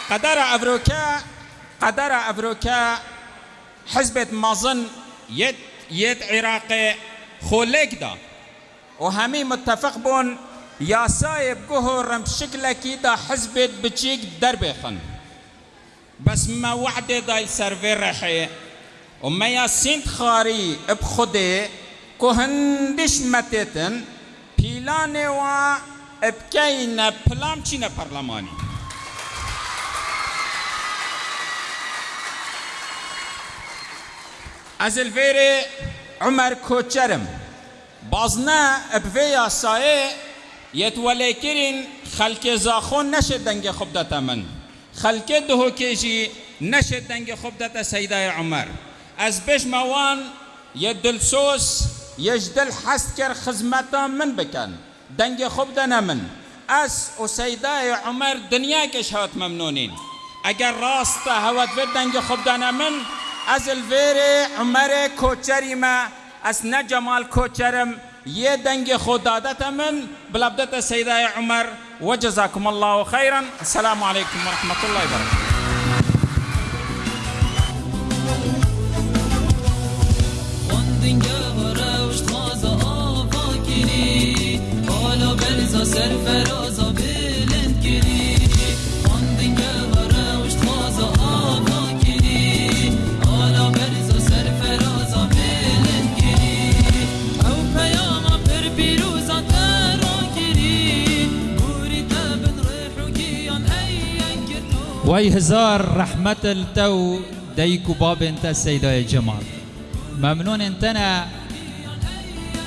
قدر افروكا قدر افروكا حزب مازن يد يد عراقي خولك دا. وهمي متفق بون يا سايب قهر بشكلك دا حزب بتشيك دربخن بس ما وعده دا السرفير رحيه وما يا سنت خاري بخده كهندش متتن بيلانه و بكينا بلام چينا برلماني از الفيري عمر كوچرم بازنا بفيا سايه يتولي كرين خلق زاخون نشد دنگ خب دتا من. خلق دهو كيجي نشد دنگ خب دتا سيدة عمر. از بش موان يدلسوس يجدل حستكر خزمتا من بكن دنگ خوب دنا من. اس و سيدة عمر دنيا هات ممنونين اگر راست هوت في دنگ خوب دنا من از الفيري عمر کوچری ما از نجمال کوچرم یه دنگ خود دادت من. بلبدت سيدة عمر وجزاكم الله خيرا السلام عليكم ورحمة الله وبركاته خواندنگه وای هزار رحمت التو ديك باب انت سيداي جمال ممنون انتنا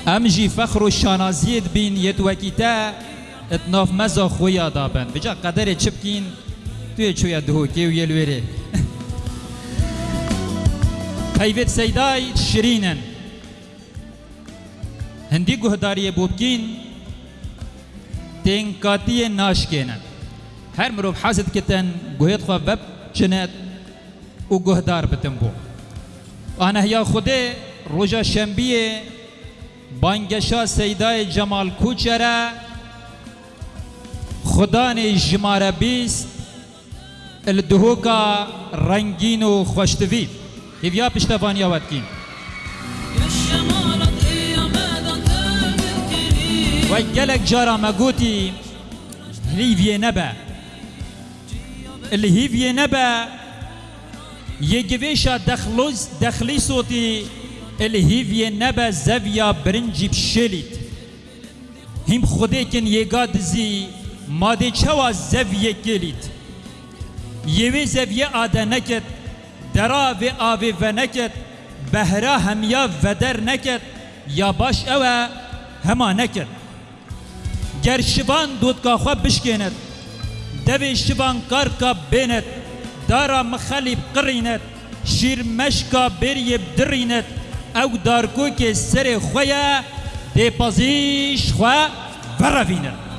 امجي فخر الشانازيد بين يتوكيتا اتناف مزا خويا دابن بجا قدر چبكين توی چویا دهوکی و یلویره پیوت سیدای شرینن هندی گهداری بوبکین تنکاتی ناشکینن هر مروب حاسد کتن گوهد خواه بب چنت و گهدار بتن بو آنه یا خوده روژا شنبیه بانگشا سیدای جمال کوچره خدان جماره بیست الدهوكا رنگین و خوشتوی. هیویا پشتوانی آوادکین الشمالة قيامة تذكري و گلک جارا مگوتی هلیویه نبا نبا یگویشا دخلوز دخلی صوتی الهیویه نبا زویا برنجی بشلیت هم خوده کن یگا دزی ماده چوا زویه گلیت یوی زویه آده نکد درا و آوی و نکد بهرا همیا ودر نکد یا باش اوه هما نکد گر شبان دودکا خو بشکند دوی شبان کار کا بیند دارا مخلی قرینت شیر مشکا بری بدرینت أو دارکو که سر خویا دی پازیش خوا بروینت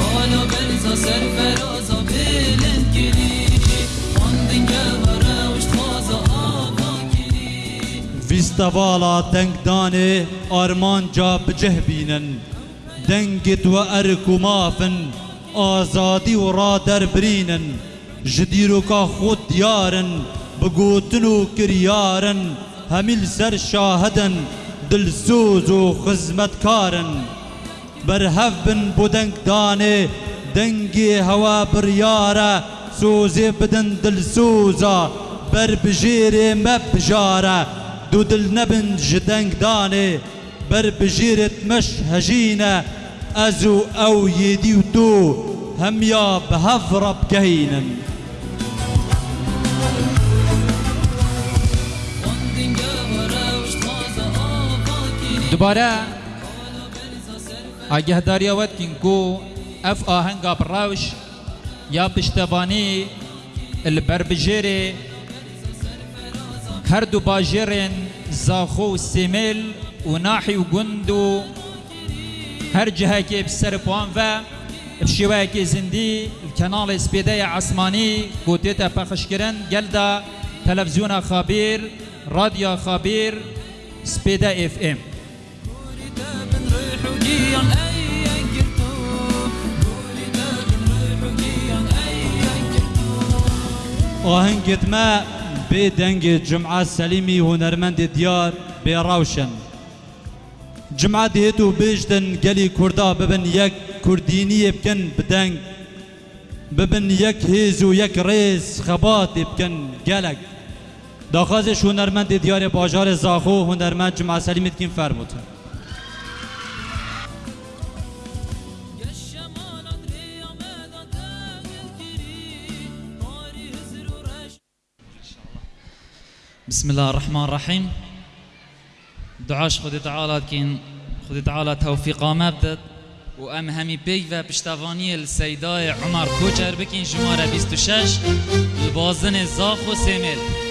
قالوا برزا سر فرازا بلند كري خاندن قبرا وش تخازا آقا كري ویستوالا دنگدان آرمان جا بجه بینن دنگت و ارک و مافن آزادی و را در برینن برهف بن بودنگ دانه دنگی هوا بریاره سوزی بدن دلسوزا بر بجیر مبجاره دو دل نبن جدنگ دانه بر بجیرت مش هجینه أزو أو یدی و تو هم یا بهف رب كري دوباره آگه داری آود کن کو اف آهنگا براوش یا پشتوانی البربجیر هر دو باجرین زاخو سیمل و ناحی و گندو هر جهه که بسر پوان و بشیوه که زندی الكنال سپیده عصمانی گوتیتا پخش کرن گلدا تلفزیون خابیر رادیو سپیده اف ام آهنگت ما به دنگ جمعه سلیمی هنرمند دیار به روشن. جمعه دیتو بیجدن گلی کردا ببن یک کردینی بکن بدنگ. ببن یک هیز و یک ریز خبات بکن گلک داخازش هنرمند دیار باجار زاخو هنرمند جمعه سلیمیت کن فرموتن بسم الله الرحمن الرحيم دعاش خدي تعالى كين خدي تعالى توفيقا مبدد وام همي بيك و پشتوانی السيداي عمر کوچر بکین شماره 26 البازن زاخ و سیمل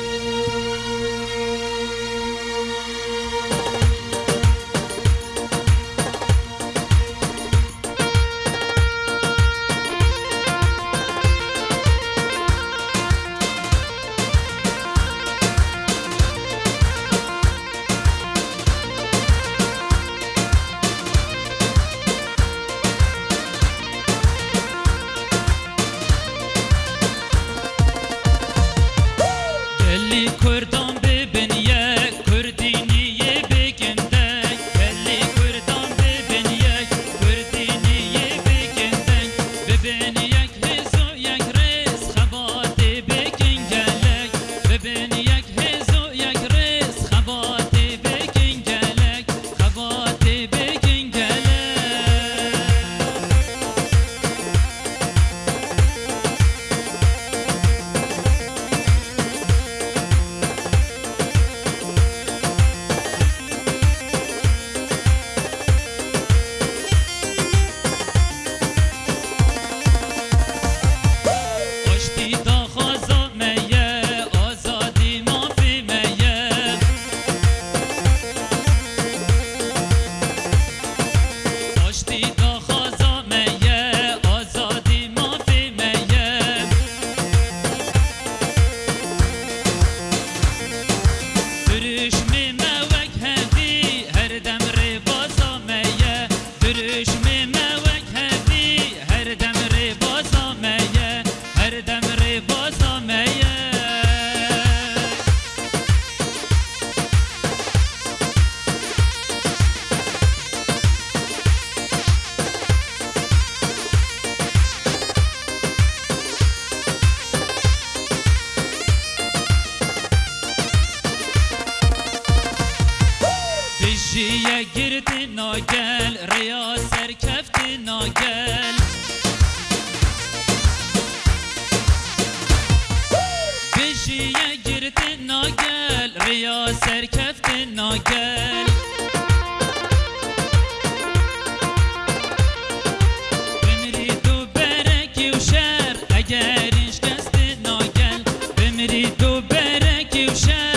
ocean.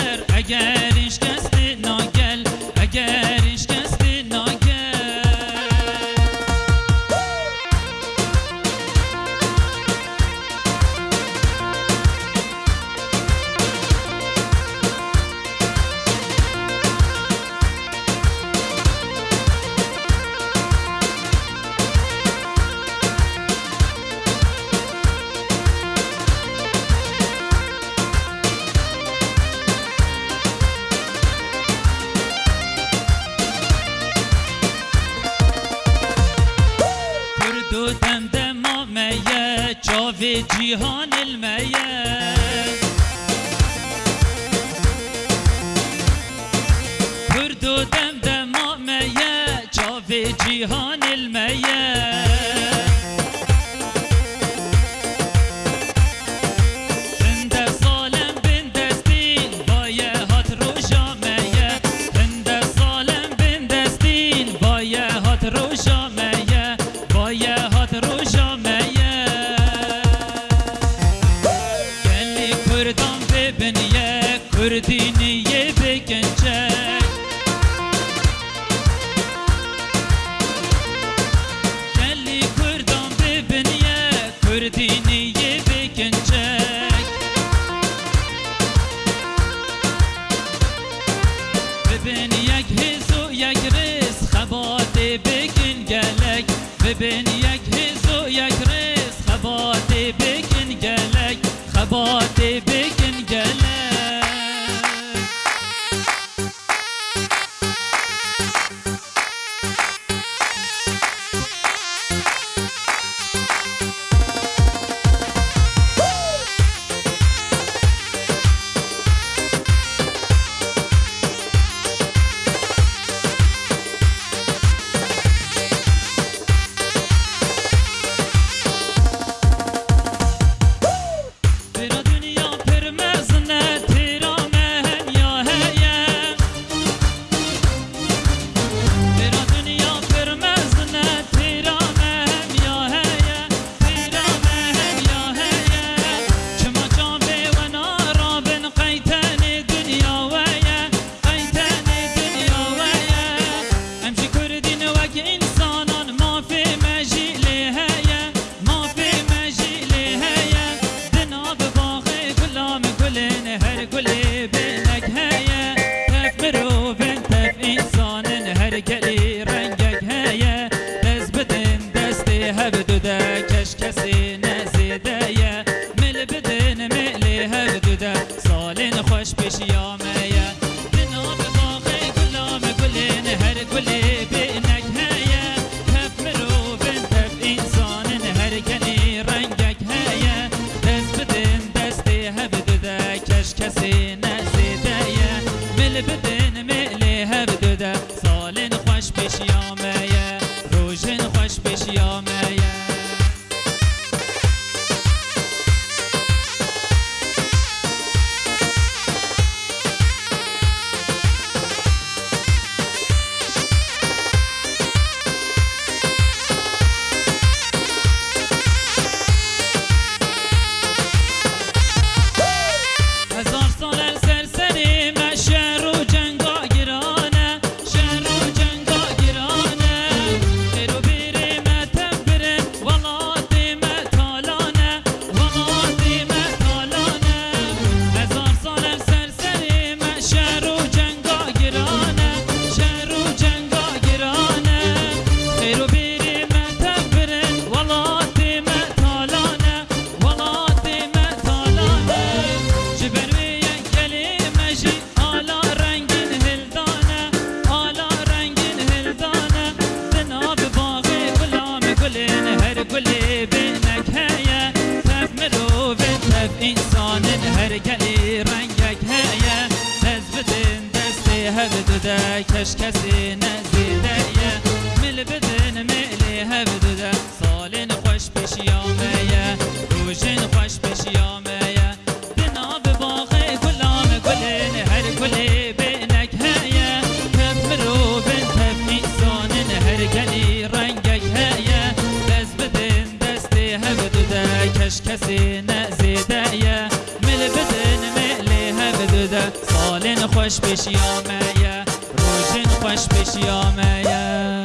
خودش کسی نزیده یه مل بدن ملی بدده سالن خوش بشیامه یه روشن خوش بشیامه یه.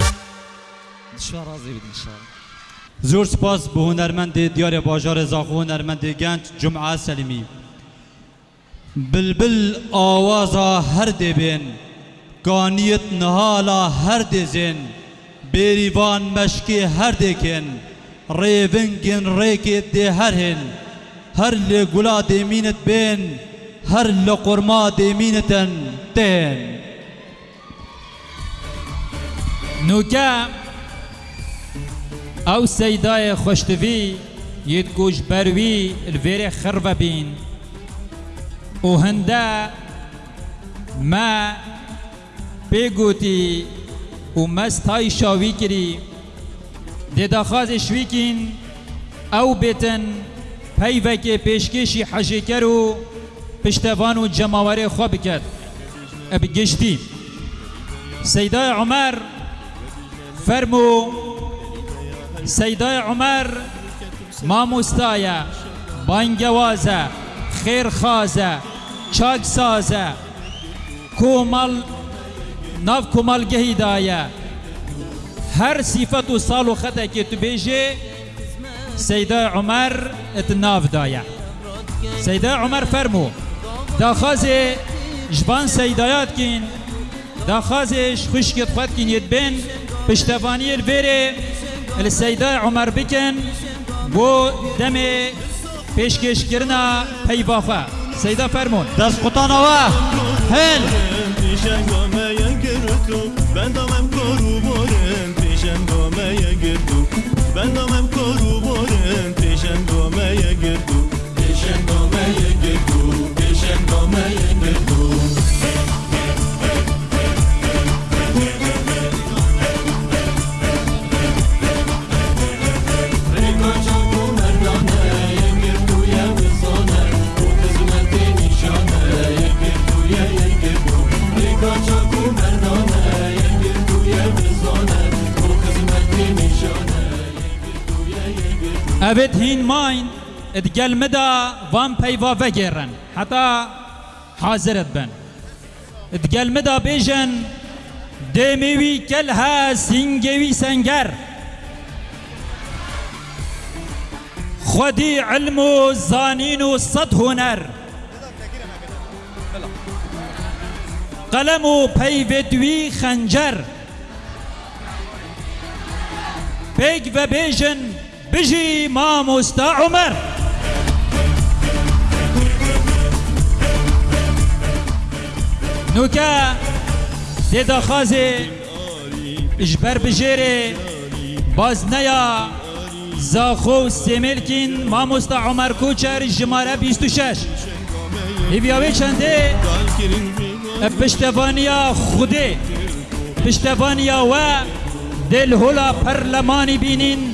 دشوار راضی بید انشاءالله. زور سپاس به هنرمند دیار باجار زاخو هنرمند گنج جمعه سلیمی. بلبل آوازا هر دبین گانیت نهالا هر دزن بیریوان مشکی هر دکن ریونگن ریکت ده هر هن هر لگولا دیمینت بین هر لقرما دیمینتن تن نوکا أو سیدای خوشتوی یت کوش بروی الویر خربه بین و هنده ما بگوتی و مستای شاوی کری ده داخاز شوی کین أو بیتن پیوک پیشکشی حجیکر و پشتوان و جماوری خواه بکد اب گشتی عمر فرمو سیدای عمر ماموستایه بانگوازه خیرخازه چاکسازه کومال ناف کومالگهی دایه هر صفت و سال و خطه که تو بیجه سیدای عمر ات ناف دایه. سیدای عمر فرمو داخاز جبان سیدایات کین داخازش خوشکت خود کین ید بین پشتوانی الویره السیدای عمر بکن بو دم پیشکش کرنا پیوافه سیدا فرمون دست قطانوه هل. پیشنگامه گرتو بندامم کرو بارم پیشنگامه گرتو بندامم کرو بارم پیشنگامه گرتو پیشنگامه گرتو پیشنگامه گرتو اوید هین ماین ادگل مدا وان پیوا وگرن حتی حاضرت بن ادگل مدا بیجن دمیوی کل ها سنگوی سنگر خودی علم و زانین و صد هنر قلم و پیودوی خنجر پیگ و بیجن بجي ماموستا عمر. نوكا ديدا خازي اجبر بجيري باز نيا زاخو سيميلكين ماموستا عمر كوچر بيستو شش. هيفياوي چنده پشتوانیا خوده پشتوانیا و دل هلا پرلمانی بینین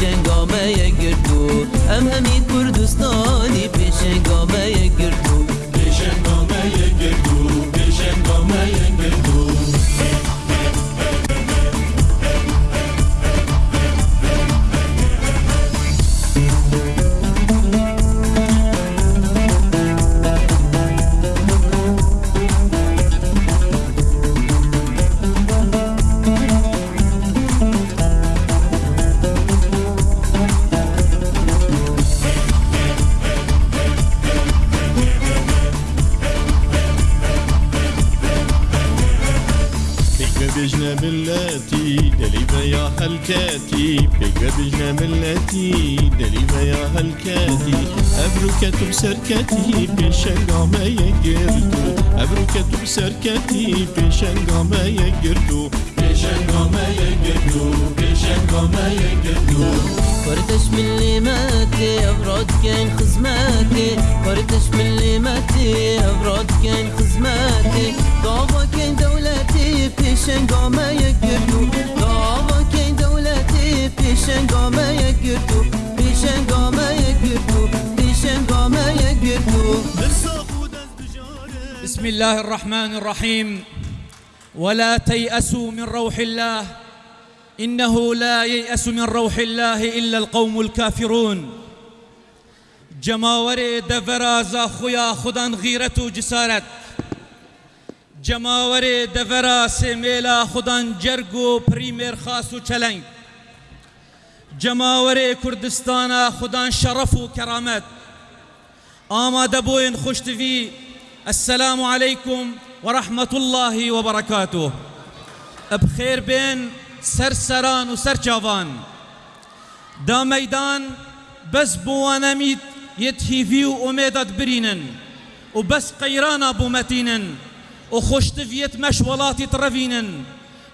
پیشنگامه گرتو امامی کردستانی پیشنگامه گرتو پیشنگامه یه گرتو پیشنگامه یه هلكاتي بقبل ملتي دليما يا هلكاتي أبرك سركتي في شنقا ما يقردو. أبرك سركتي في شنقا ما يجردو في شنقا ما يجردو في شنقا ما يجردو فرتش من ليماتي أبرد كان خزماتي. فرتش من ليماتي أبرد كان خزماتي. ضعفة كان دولتي في شنقا ما يجردو بسم الله الرحمن الرحيم ولا تيأسوا من روح الله إنه لا ييأس من روح الله إلا القوم الكافرون. جماور دفرا خويا خدان غيرت و جسارت. جماور دفرا سميلا خدان جرگو پریمیر خاص و چلنگ. جماور کردستان خدان شرف و کرامت آماده بوین خوشتوی السلام عليكم ورحمة الله وبركاته. بخير بين سرسران وسرچاوان دا ميدان بس بوانا ميت يتهيفي وميدت برينن. وبس قيرانا بومتينن وخشتفيت مشولاتي ترفينن.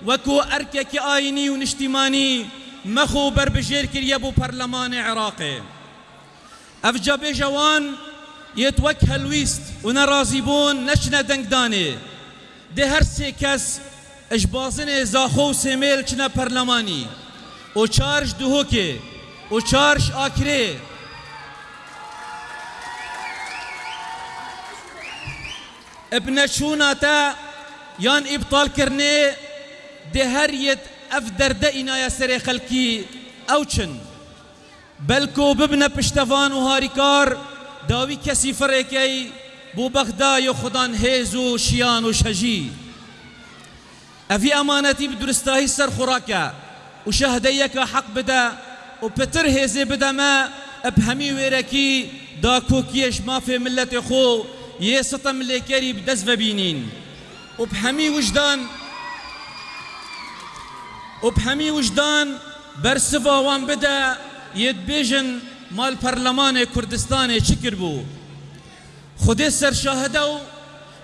وكو أركك آيني ونشتماني مخو بربجير كريا بو برلمان عراقي. أفجا جوان يتوك هلويست ونرازيبون نشنا دنگداني. ده هر سه کس اجبازن زاخو سمیل چنا پرلمانی و چارش دهوکه و چارش آکره ابن شونا تا يان ابطال كرني ده هر يد اف درده اينا يا سري خلقي. أوچن. بلکو ببنه پشتوان و هاریکار داوی کسی فرکی بو بغدای و خدان هیز و شیان و شجی. افي امانتي بدرستاهي سر خوراكا وشهديك حق بدا وبتر هيزي بدا ما. بهمي ويركي دا كوكيش ما في ملة خو يسطم ليكري بدز بينين وبهمي وجدان وبهمي وجدان برسفا وان بدا يدبيجن مال برلمان كردستان شكر بو خودي سر شاهدو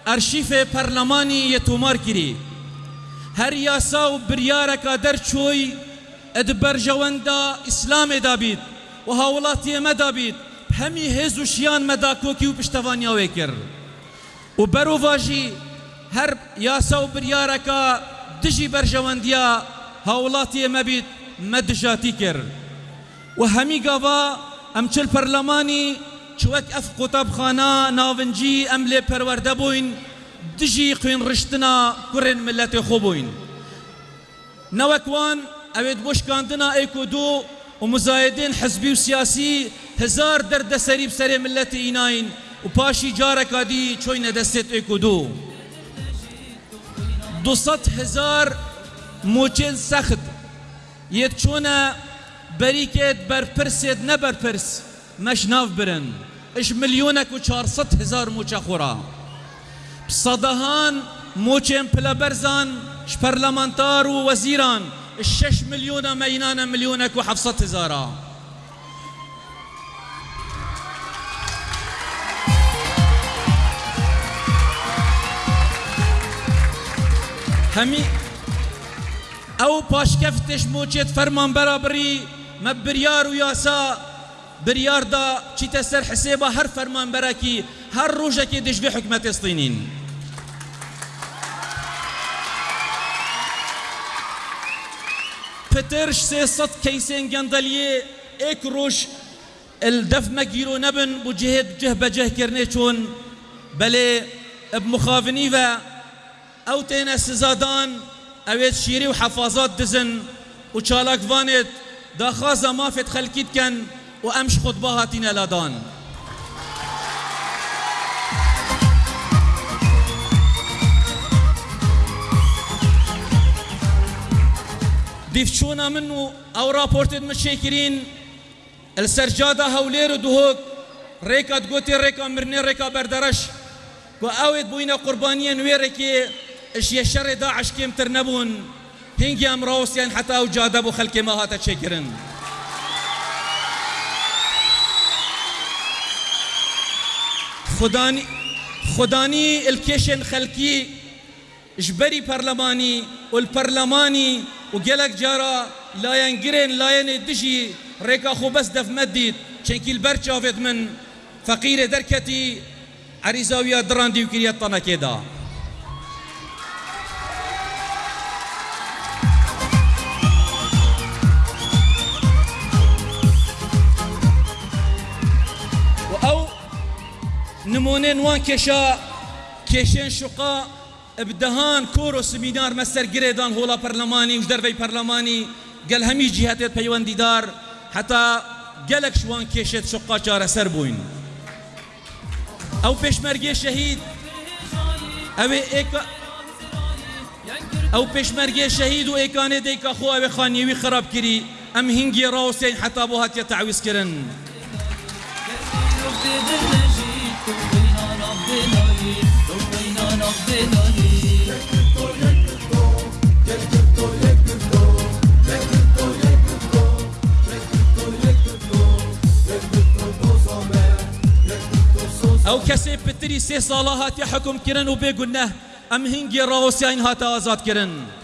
ارشيف برلماني يتومار كري هر یاسا و بریارەکە دەرچۆی ئەدبەرژەوەندا ئیسلامێ دابیت و هاوڵاتی ئێمە دابیت هەمی هێز و شیان مەدا کۆکی و پشتەوانیاوێ کرد. و بەرۆڤژی هەر یاسا و بریارەکە دژی بەرژەوەندیا هاوڵاتی ئێمە بیت مەدژاتی کرد. و هەمی گاوا ئەم چل پەرلەمانی چوەک ئەف قوتابخانە ناونجی ئەم لێ پەروەردە بووین دژی خوێن ڕشتنا کوڕێن ملەتی خۆ بووین. نەوەکوان ئەوێت بۆشکاندنا ئەیک و دوو و مزایدین حزبی و سیاسی هزار دەردەسەری بسەرێ ملەتی ئیناین و پاشی جارێکا دی چۆینە دەستێت ئەیک و دوو. دوسەد هزار موچێن سەخت یەک چۆنە بەریکێت بەرپرسێت نەبەرپرس مەش ناو برن. اش مليونك و 400 هزار موچە صدهان موچين بلا برزان شبرلمانتار ووزيران الشش مليون مينانا مليونك وحفصة هزارا. همي أو باش كفتش موچيت فرمان برابري ما بريار وياسا بريار دا چی تسر حسابه هر فرمان براكي هر روجك دش في حكمة فلسطينين پترش سه صد كيسين جندليه اك روش الدف مجيرو نبن بو جهد جه بجه كرني چون بلي بمخافني و أو تينا سزادان اويت شيري وحفاظات دزن وشالك فانت دا خازا ما فت خلكيت كان وامش خطباتنا لادان. ديفشونا منو أو رابورتد مشاكرين السرجادة هولير دهوك ريكا تقوتي ريكا مرني ريكا بردرش و اويد بوينا قربانيا ويركي اش يشر داعش كيم ترنبون. هنجي ام روسيان حتى أو جادبو خلكي ما هاتا تشكرن خداني خداني الكيشن خلكي جبري برلماني والبرلماني وقالك جارا لا ينقرن لا يندجي ريكا خو بس دف مديد چنكي البرشافت من فقير دركتي عريزاوية دراندي وكريات طنا نمونه وان کشا کشین شقا ابدهان کور و سمینار مستر گریدان هولا پرلمانی وش دروی پرلمانی گل همی جهتت پیوندی دار حتی گلک شوان کشت شقا چاره سر بوین. أو پشمرگی شهید أو ایکا أو پشمرگی شهید و ایکانه دیکا خو أو خانیوی خراب کری ام هنگی راوسین حتی بو هاتیا تعویز کرن. أو کسی پتری سه ساله هاتی حکم کرن و بگو نه ام هنگی راوسین هاتا آزاد کرن.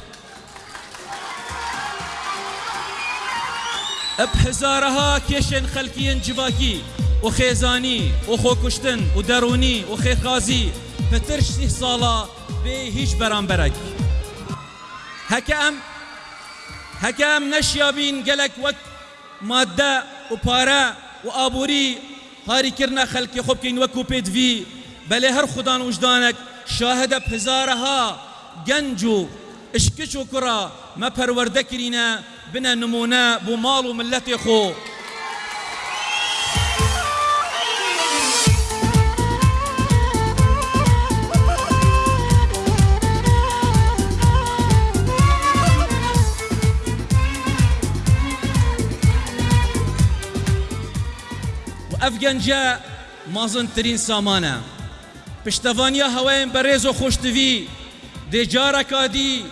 درونی و خیرخازی پتر شه ساله به هیچ برانبرک هکه ام هکه ام نشیابین گلک وک ماده و پاره و آبوری هاری کرنا خلقی خوب کین وکو پیدوی بله هر خدان وجدانک شاهد بهزارها گنجو اشکش و کرا ما پرورده بنا نمونه بو مال و ملت خو افغانجا مازن ترین سامانه. پشتوانیا هواین بریز و خوشتوی. دی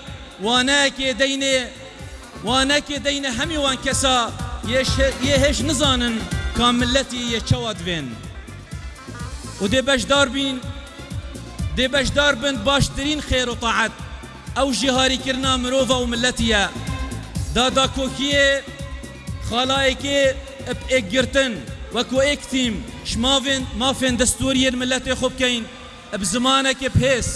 وانه که دینه وانه که دینه همی وان کسا یه هش نزانن یه چواد وین و دی بشدار بین دی بشدار بند باشترین خیر و طاعت. أو جهاری کرنا مروفا و ملتیه دادا که اب اگرتن وەکو ئێکتیم شماوێن مافێن دەستوریە ملەتی خۆ بکەین. ئەب زمانێکی پێس.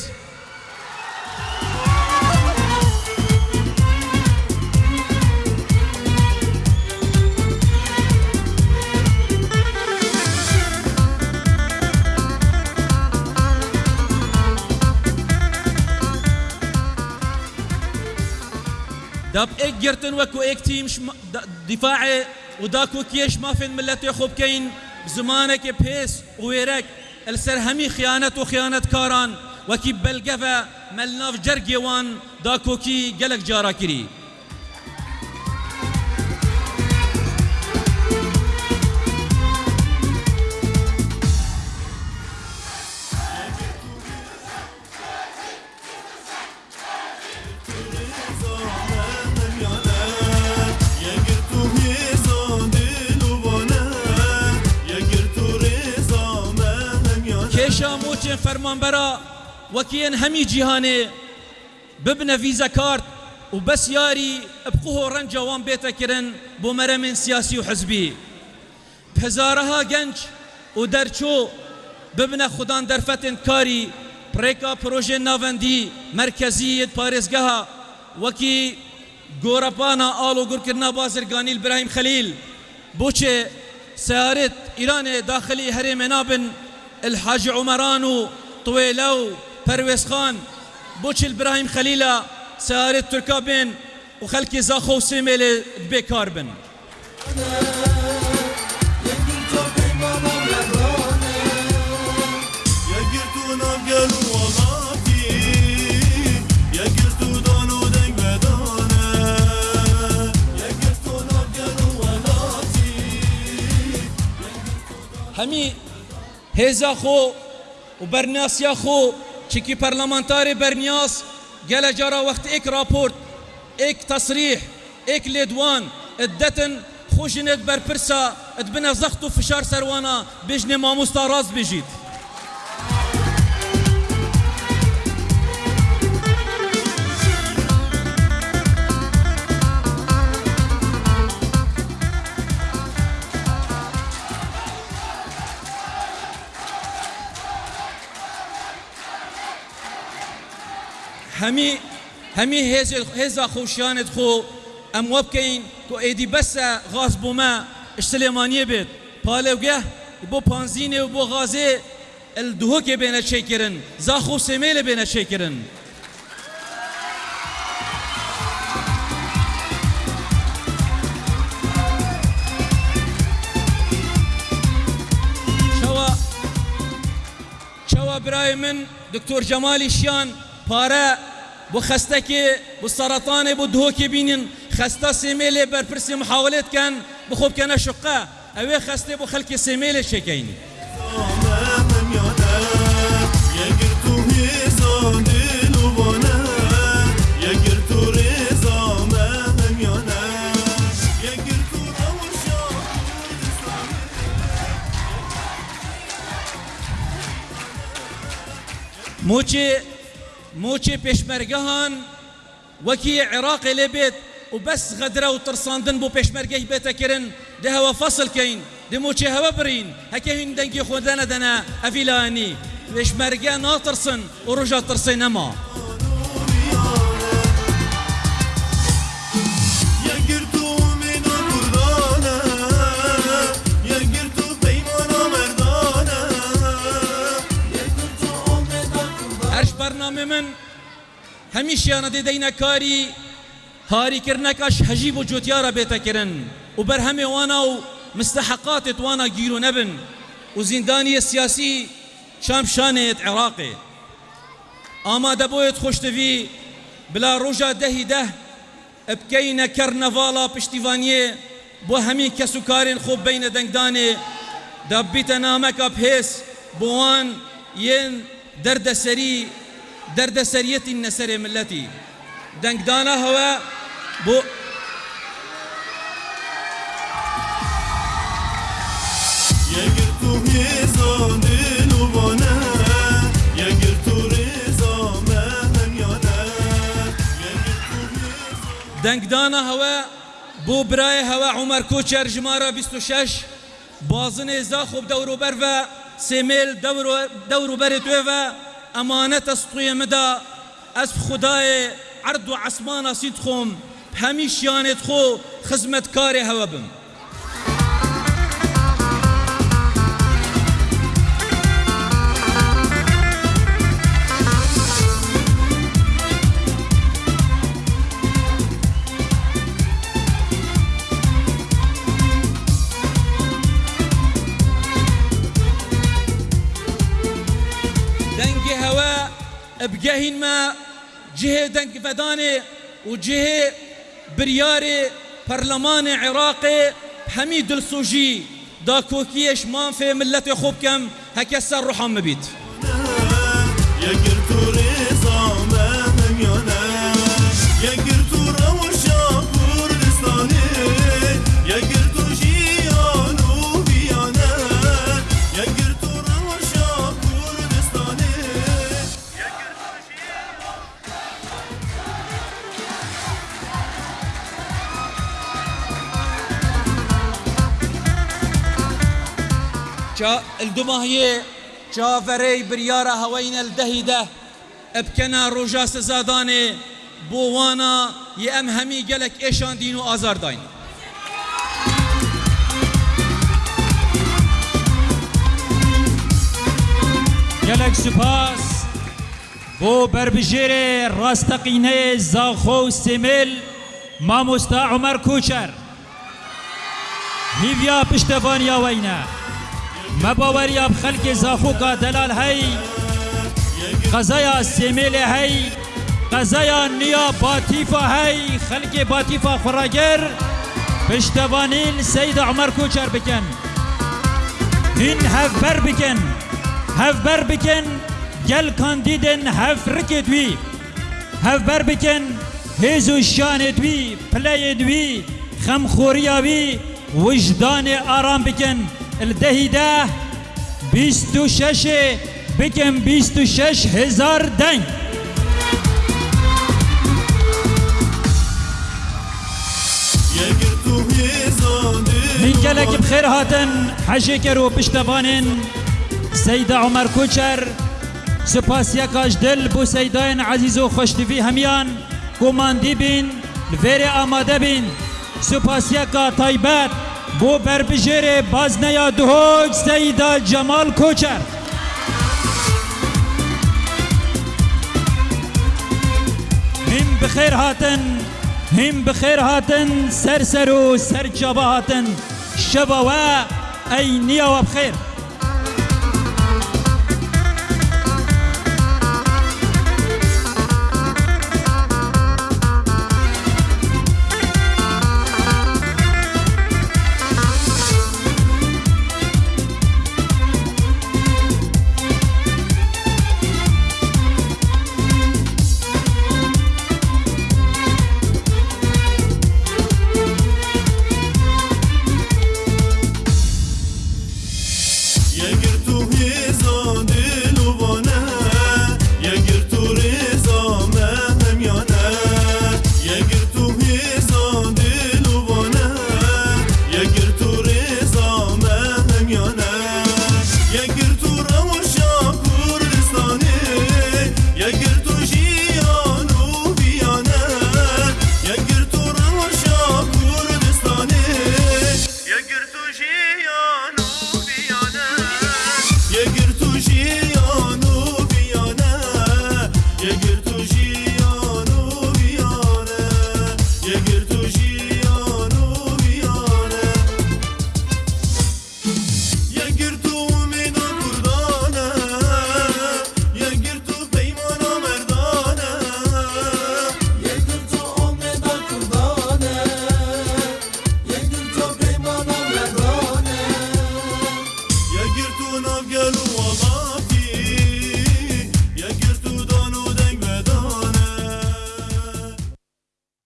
داب ایک گرتن وکو ایک تیم دفاع وداكو كيش ما في الملت يخوب كين. بزمانك بيس ويرك. السر همي خيانة وخيانة كاران. وكي بلقفة ملناف جرقيوان داكو كي قلق جارا كري. کێشا موچێن فەرمانبەرە وەکیان هەمی جیهانێ ببنە ویزە کارت و بەس یاری بقوه ڕەنجەوان بێتەکردن بۆ مەرەمێن سیاسی و حزبی. هزارەها گەنج و دەرچۆ ببنە خوددان دەرفەتن کاری پرێکا پرۆژێ ناوەندی مرکزیت پارێزگەها. وەکی گۆرەپانە ئاڵ و گورکردنا بازرگانی براهیم خەلیل. بۆچێ سیارت الحاج عمرانو طويلو پرويز خان بوش البراهيم خليلة سارت تركا بن. وخلكي زاخو سيميل بيكار بن همي هێزا خۆ و بەرناسیا خۆ چکی پەرلەمانتاری بەرنیاس گەلە جارا وەخت ئێک راپۆرت ئێک تەسریح ئێک لێدوان دەتن خۆژنێت بەرپرسا ئەت بنە زەخت و فشار سەروانە بژنێ مامۆستا ڕاست بژیت. هەمی هەمی هێزا خۆشیانت خۆ ئەم وە بکەین کۆ ئێدی بەسە غاز بوومە سلێمانیە بێت پالێوگە بۆ پانزینێ و بۆ غازێ الدهوك بين شيكرن زاخو شيكرن شوا شوا براي من دكتور جمالي شيان پاره بو خستکی بو سرطان بو دهوکی بینین خسته سیمیل بر پرسی محاولت کن بخوب کنه شقه اوه خسته بو خلک سیمیل شکینی يقر موچی پیشمرگهان وکی عراق لبیت و بس غدره و ترساندن بو پیشمرگه بیتا کرن ده هوا فصل کین ده موچی هوا برین هکه هین دنگی خودنا دنا افیلانی پیشمرگه ناترسن و ترسي نما. برنامه من همیشه یانا دی دینا کاری هاری کرنکش هجیب و بیتا کرن. و بر همه وأنا و نبن. و زندانی سیاسی شام شانت عراقي اما دبويت خوشتفي بلا روجا دهي ده بكينا كرنفالا پشتیوانیه. بو همین کسو کارین خوب بین دنگدانه. دبیت نامک بهیس بوان ين درد سري درد سريتي النسر ملتي. بو دلوانه يقر تو رضا مهميانه دنگدانا هوا بو برای هوا عمر کوچر جمارا 26 بازن زاخوب دورو بر و سیمیل دورو دورو امانت اسطوی مدا از خدای عرض و عصمان سید خوم همیش یانت خو خدمتکار هوا بم. بجهين ما جهه دنگ فداني وجهه بريار برلمان عراقي حميد السوجي دا كوكيش مان في ملة خوب كم هكسر روحان مبيت جا الدماهية جافري بريارة هوين الدهيدة ابكنا روجا سزاداني بوانا يأم همي قلك ايشان دينو آزار داين gelek spas بو بربژێرێ ڕاستەقینەیە زاخۆ و سێمل مامۆستا عمەر کوچەر. هیڤیا پشتەوانیا وەینە مەباوەریا خەلکێ زاخۆکە دەلال هەی قەزەیا سێمێلێ هەی قەزەیا نیا باتیفا هەی خەلکێ باتیفا خوڕاگەر پشتەوانین سەیدە عمەر کوچەر بکەن هین هەفبەر بکەن هەفبەر بکەن گەل کاندیدن هەفرکێ دوی. هەفبەر بکەن هێز و شانێ دوی. پلەیە دوی. خەمخۆریا وی وجدانێ ئارام بکەن الدەهیدە بیست و شەشێ بکەن بیست و شەش هزار دەنگ يقر تو هيزان من gelek bixêr hatin hejêker û piştevanên Seyda Umer Koçer Spasiyeka ji dil bû seydayên ezîz û xweştivî hemiyan komandî bîn li vêrê amade بو بربجیر بازنيا دهوج سیدا جمال کوچر هم بخیر هاتن هم بخیر هاتن سر سر و سر جبا هاتن شبا و ای نیا و بخیر